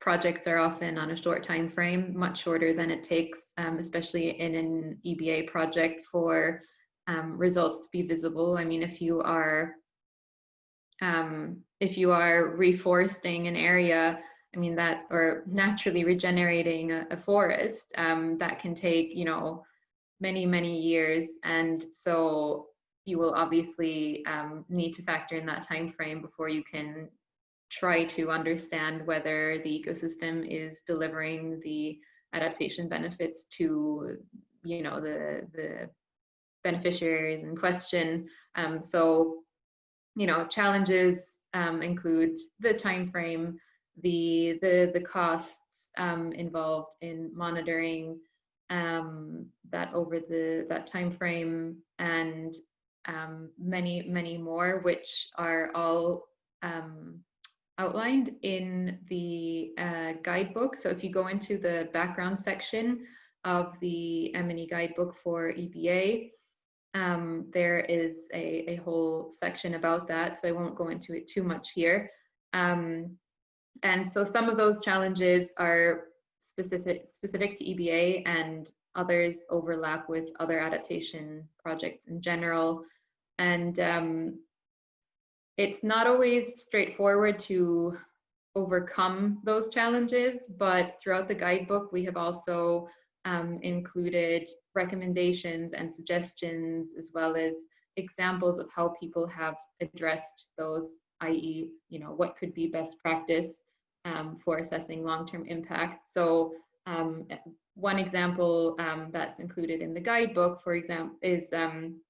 Speaker 3: projects are often on a short time frame, much shorter than it takes, um, especially in an EBA project for um, results to be visible. I mean, if you are um, if you are reforesting an area, I mean that, or naturally regenerating a, a forest, um, that can take, you know, many, many years. And so you will obviously um, need to factor in that time frame before you can try to understand whether the ecosystem is delivering the adaptation benefits to you know the the beneficiaries in question um, so you know challenges um, include the time frame the the the costs um, involved in monitoring um, that over the that time frame and um, many, many more, which are all um, outlined in the uh, guidebook. So if you go into the background section of the M&E guidebook for EBA, um, there is a, a whole section about that, so I won't go into it too much here. Um, and so some of those challenges are specific, specific to EBA and others overlap with other adaptation projects in general. And um, it's not always straightforward to overcome those challenges, but throughout the guidebook, we have also um, included recommendations and suggestions, as well as examples of how people have addressed those, i.e., you know, what could be best practice um, for assessing long-term impact. So um, one example um, that's included in the guidebook, for example, is um,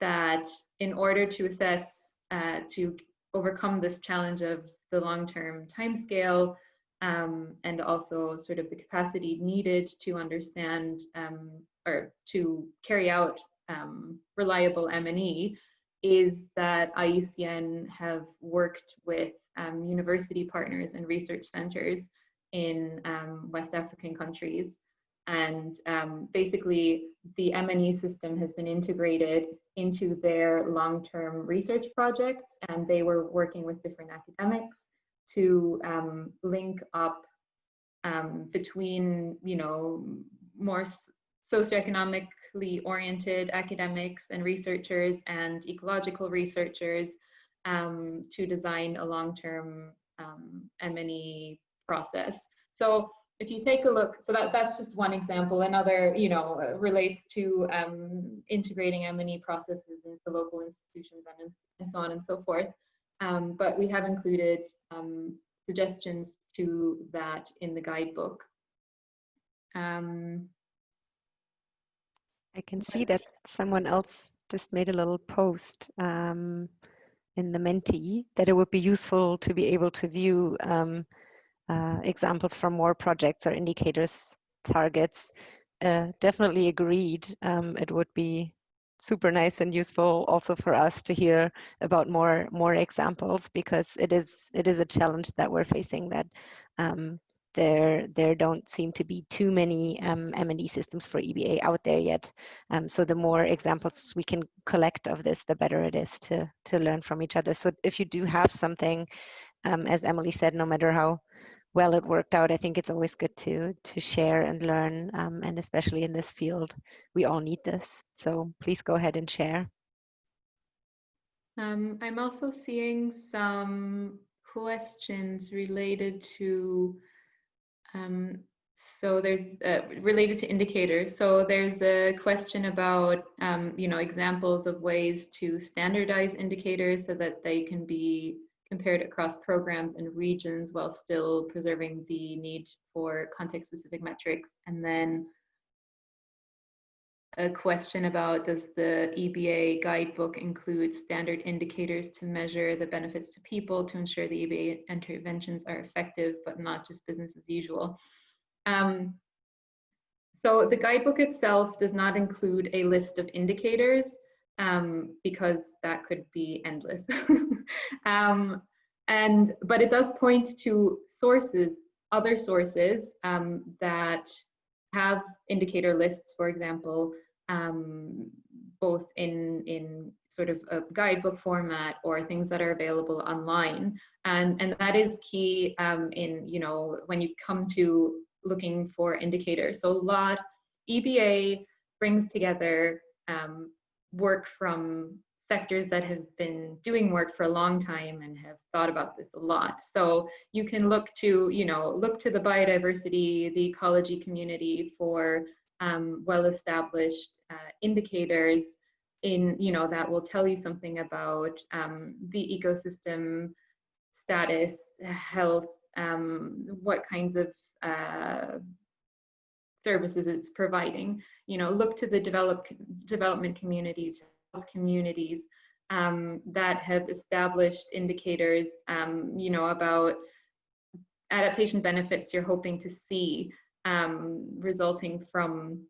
Speaker 3: that in order to assess, uh, to overcome this challenge of the long-term timescale um, and also sort of the capacity needed to understand um, or to carry out reliable M&E is that IUCN have worked with um, university partners and research centers in um, West African countries. And um, basically the M&E system has been integrated into their long-term research projects and they were working with different academics to um, link up um, between, you know, more socioeconomically oriented academics and researchers and ecological researchers um, to design a long-term um, M&E process. So if you take a look, so that, that's just one example. Another, you know, relates to um, integrating M&E processes into local institutions and, and so on and so forth. Um, but we have included um, suggestions to that in the guidebook. Um,
Speaker 1: I can see that someone else just made a little post um, in the Menti that it would be useful to be able to view um, uh, examples from more projects or indicators targets. Uh, definitely agreed. Um, it would be super nice and useful also for us to hear about more more examples because it is it is a challenge that we're facing that um, there there don't seem to be too many um, M&E systems for EBA out there yet. Um, so the more examples we can collect of this, the better it is to to learn from each other. So if you do have something, um, as Emily said, no matter how well it worked out, I think it's always good to to share and learn, um, and especially in this field, we all need this. So please go ahead and share.
Speaker 3: Um, I'm also seeing some questions related to, um, so there's uh, related to indicators. So there's a question about, um, you know, examples of ways to standardize indicators so that they can be compared across programs and regions while still preserving the need for context-specific metrics. And then a question about does the EBA guidebook include standard indicators to measure the benefits to people to ensure the EBA interventions are effective but not just business as usual. Um, so the guidebook itself does not include a list of indicators um, because that could be endless. um, and but it does point to sources, other sources um, that have indicator lists, for example, um, both in in sort of a guidebook format or things that are available online, and and that is key um, in you know when you come to looking for indicators. So a lot EBA brings together um, work from sectors that have been doing work for a long time and have thought about this a lot. So you can look to, you know, look to the biodiversity, the ecology community for um, well-established uh, indicators in, you know, that will tell you something about um, the ecosystem status, health, um, what kinds of uh, services it's providing. You know, look to the develop, development health communities um, that have established indicators, um, you know, about adaptation benefits you're hoping to see um, resulting from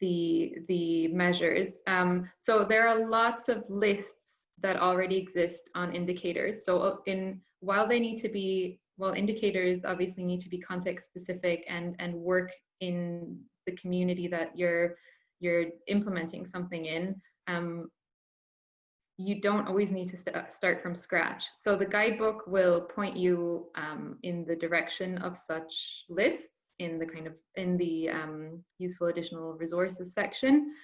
Speaker 3: the the measures. Um, so there are lots of lists that already exist on indicators. So uh, in while they need to be well, indicators obviously need to be context specific and and work in the community that you're you're implementing something in. Um, you don't always need to st start from scratch. So the guidebook will point you um, in the direction of such lists in the kind of in the um, useful additional resources section.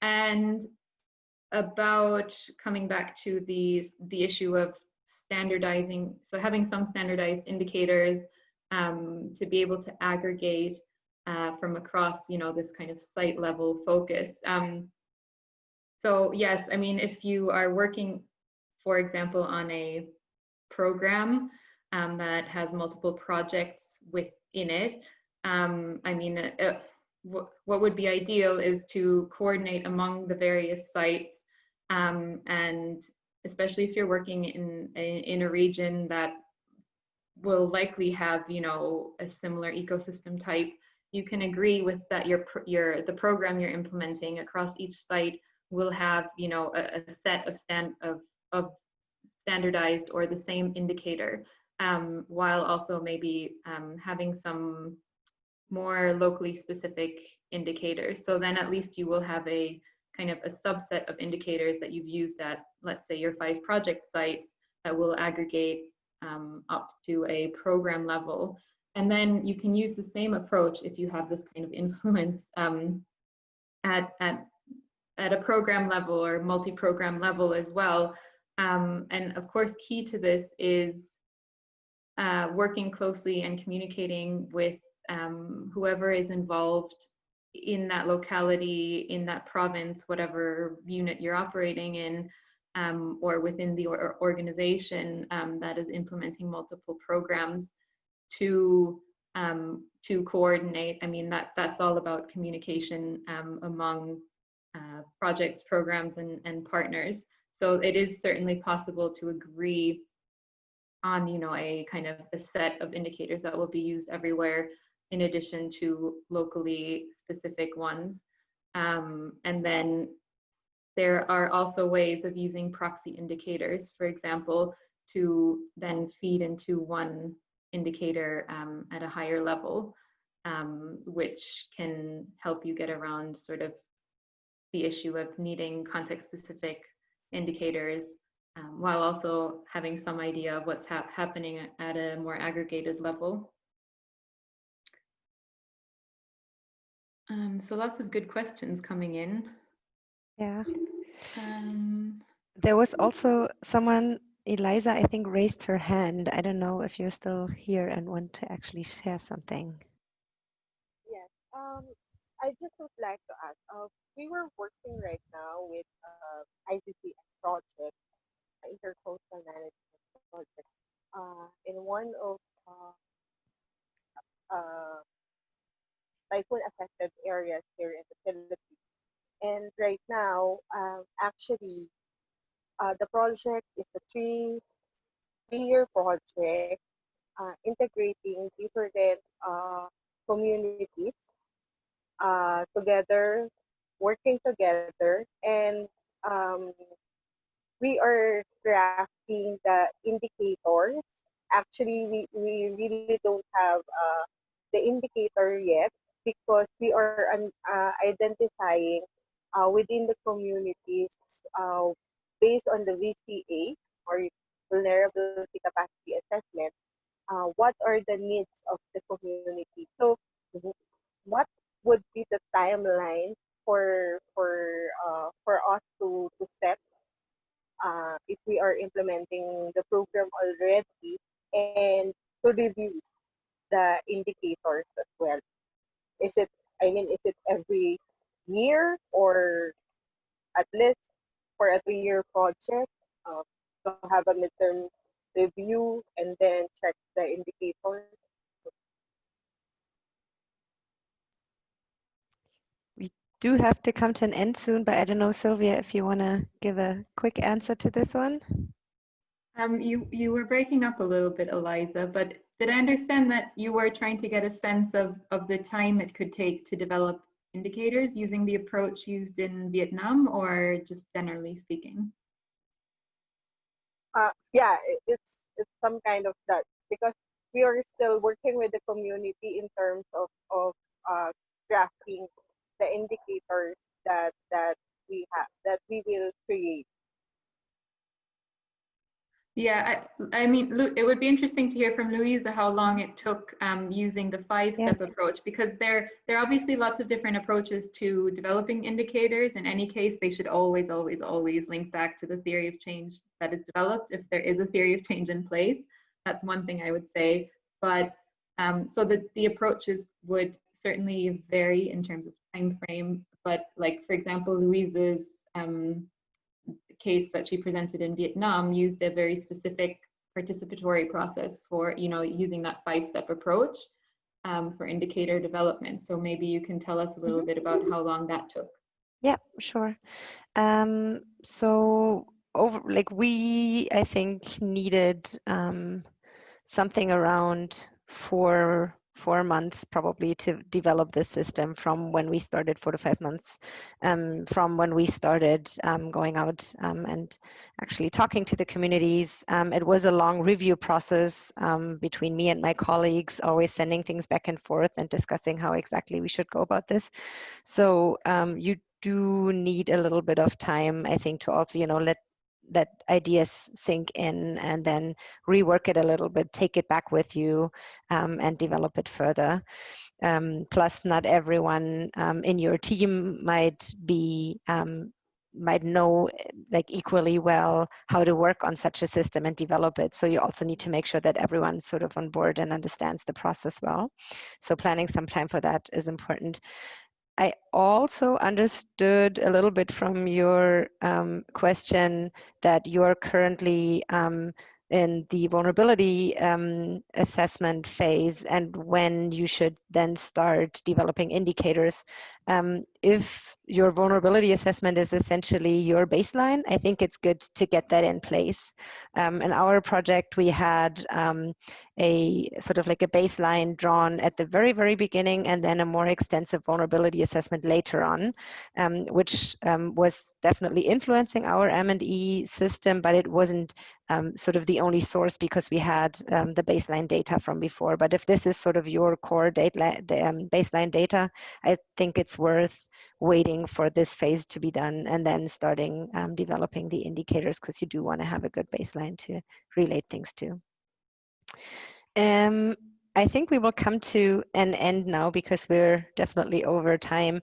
Speaker 3: And about coming back to the the issue of standardizing, so having some standardized indicators um, to be able to aggregate uh, from across, you know, this kind of site level focus. Um, so yes, I mean, if you are working, for example, on a program um, that has multiple projects within it, um, I mean, uh, what would be ideal is to coordinate among the various sites um, and especially if you're working in, in a region that will likely have, you know, a similar ecosystem type, you can agree with that your, your, the program you're implementing across each site will have, you know, a, a set of, stand, of, of standardized or the same indicator, um, while also maybe um, having some more locally specific indicators. So then at least you will have a kind of a subset of indicators that you've used at, let's say, your five project sites that will aggregate um, up to a program level. And then you can use the same approach if you have this kind of influence um, at, at, at a program level or multi-program level as well. Um, and of course, key to this is uh, working closely and communicating with um, whoever is involved in that locality, in that province, whatever unit you're operating in, um, or within the or organization um, that is implementing multiple programs to um, to coordinate. I mean that that's all about communication um, among uh, projects, programs, and and partners. So it is certainly possible to agree on you know a kind of a set of indicators that will be used everywhere in addition to locally specific ones. Um, and then there are also ways of using proxy indicators, for example, to then feed into one indicator um, at a higher level, um, which can help you get around sort of the issue of needing context-specific indicators um, while also having some idea of what's ha happening at a more aggregated level. Um, so lots of good questions coming in.
Speaker 1: Yeah.
Speaker 3: Um,
Speaker 1: there was also someone Eliza, I think, raised her hand. I don't know if you're still here and want to actually share something.
Speaker 6: Yes. I just would like to ask. Uh, we were working right now with uh, ICC project, intercoastal management project, uh, in one of uh, uh, typhoon affected areas here in the Philippines. And right now, um, actually, uh, the project is a three, three-year project uh, integrating different uh, communities uh, together, working together, and um, we are crafting the indicators. Actually, we, we really don't have uh, the indicator yet because we are uh, identifying uh, within the communities uh, based on the VCA or vulnerability capacity assessment, uh, what are the needs of the community? So, what would be the timeline for for uh, for us to to set uh, if we are implementing the program already and to review the indicators as well? Is it I mean, is it every year or at least for a three-year project uh, to have a midterm review and then check the indicators.
Speaker 1: We do have to come to an end soon, but I don't know, Sylvia, if you want to give a quick answer to this one.
Speaker 3: Um, you, you were breaking up a little bit, Eliza, but did I understand that you were trying to get a sense of, of the time it could take to develop indicators using the approach used in Vietnam or just generally speaking?
Speaker 6: Uh, yeah, it's, it's some kind of that because we are still working with the community in terms of, of uh, drafting the indicators that, that we have, that we will create
Speaker 3: yeah, I, I, mean, it would be interesting to hear from Louisa how long it took um, using the five-step yeah. approach because there, there are obviously lots of different approaches to developing indicators. In any case, they should always, always, always link back to the theory of change that is developed if there is a theory of change in place. That's one thing I would say. But um, so that the approaches would certainly vary in terms of time frame. But like, for example, Louise's um, case that she presented in Vietnam used a very specific participatory process for, you know, using that five-step approach um, for indicator development. So maybe you can tell us a little mm -hmm. bit about how long that took.
Speaker 1: Yeah, sure. Um, so over, like we, I think, needed um, something around four four months probably to develop this system from when we started four to five months um, from when we started um, going out um, and actually talking to the communities. Um, it was a long review process um, between me and my colleagues always sending things back and forth and discussing how exactly we should go about this. So um, you do need a little bit of time i think to also you know let that ideas sink in and then rework it a little bit, take it back with you um, and develop it further. Um, plus, not everyone um, in your team might be um, might know like equally well how to work on such a system and develop it. So you also need to make sure that everyone's sort of on board and understands the process well. So planning some time for that is important. I also understood a little bit from your um, question that you are currently um, in the vulnerability um, assessment phase and when you should then start developing indicators. Um, if your vulnerability assessment is essentially your baseline, I think it's good to get that in place. Um, in our project, we had um, a sort of like a baseline drawn at the very, very beginning and then a more extensive vulnerability assessment later on, um, which um, was definitely influencing our M&E system, but it wasn't um, sort of the only source because we had the baseline data from before. But if this is sort of your core data, baseline data, I think it's worth waiting for this phase to be done and then starting um, developing the indicators because you do want to have a good baseline to relate things to. Um, I think we will come to an end now because we're definitely over time.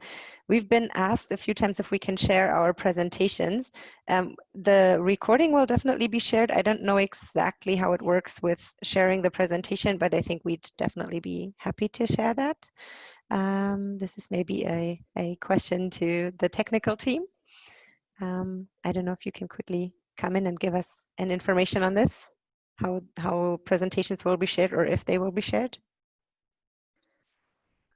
Speaker 1: We've been asked a few times if we can share our presentations. Um, the recording will definitely be shared. I don't know exactly how it works with sharing the presentation, but I think we'd definitely be happy to share that. Um, this is maybe a, a question to the technical team. Um, I don't know if you can quickly come in and give us an information on this how how presentations will be shared or if they will be shared?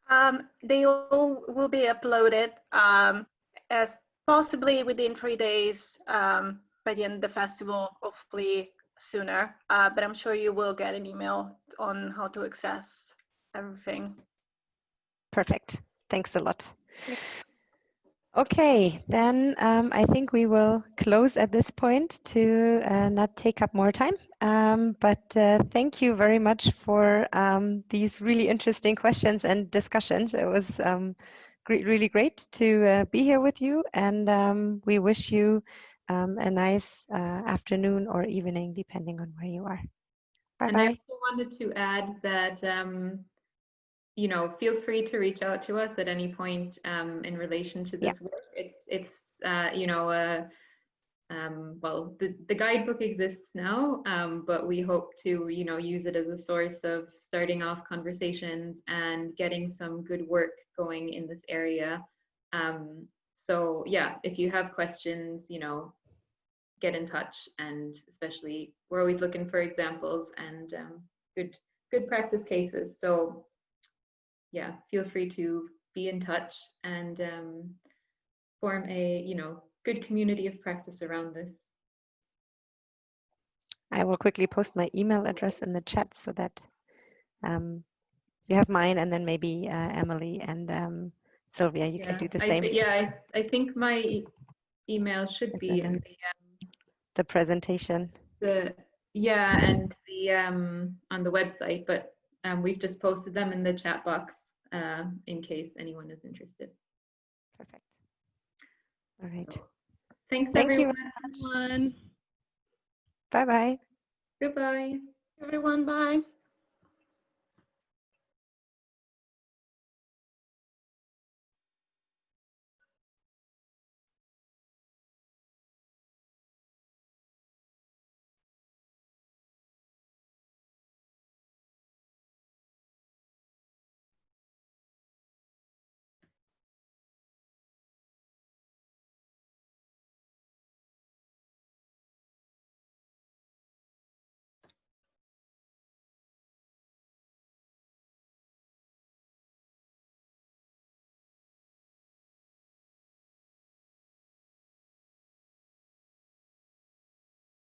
Speaker 7: Um, they all will be uploaded um, as possibly within three days um, by the end of the festival, hopefully sooner. Uh, but I'm sure you will get an email on how to access everything.
Speaker 1: Perfect. Thanks a lot. Okay, then um, I think we will close at this point to uh, not take up more time. Um, but uh, thank you very much for um, these really interesting questions and discussions. It was um, great, really great to uh, be here with you, and um, we wish you um, a nice uh, afternoon or evening, depending on where you are. Bye
Speaker 3: And I also wanted to add that, um, you know, feel free to reach out to us at any point um, in relation to
Speaker 1: Yeah.
Speaker 3: this work. It's, it's, uh, you know, uh, um, well, the, the guidebook exists now, um, but we hope to, you know, use it as a source of starting off conversations and getting some good work going in this area. Um, so yeah, if you have questions, you know, get in touch and especially we're always looking for examples and um, good good practice cases so yeah feel free to be in touch and um, form a you know good community of practice around this
Speaker 1: I will quickly post my email address in the chat so that um, you have mine, and then maybe uh, Emily and um, Sylvia, you can do the
Speaker 3: I,
Speaker 1: same.
Speaker 3: yeah I, I think my e- email should be in the um,
Speaker 1: The presentation.
Speaker 3: the yeah and the um on the website but um we've just posted them in the chat box uh in case anyone is interested
Speaker 1: Perfect. All right.
Speaker 3: thanks
Speaker 1: Thank you.
Speaker 3: everyone
Speaker 2: Everyone.
Speaker 1: Bye bye.
Speaker 3: goodbye
Speaker 7: Everyone, bye.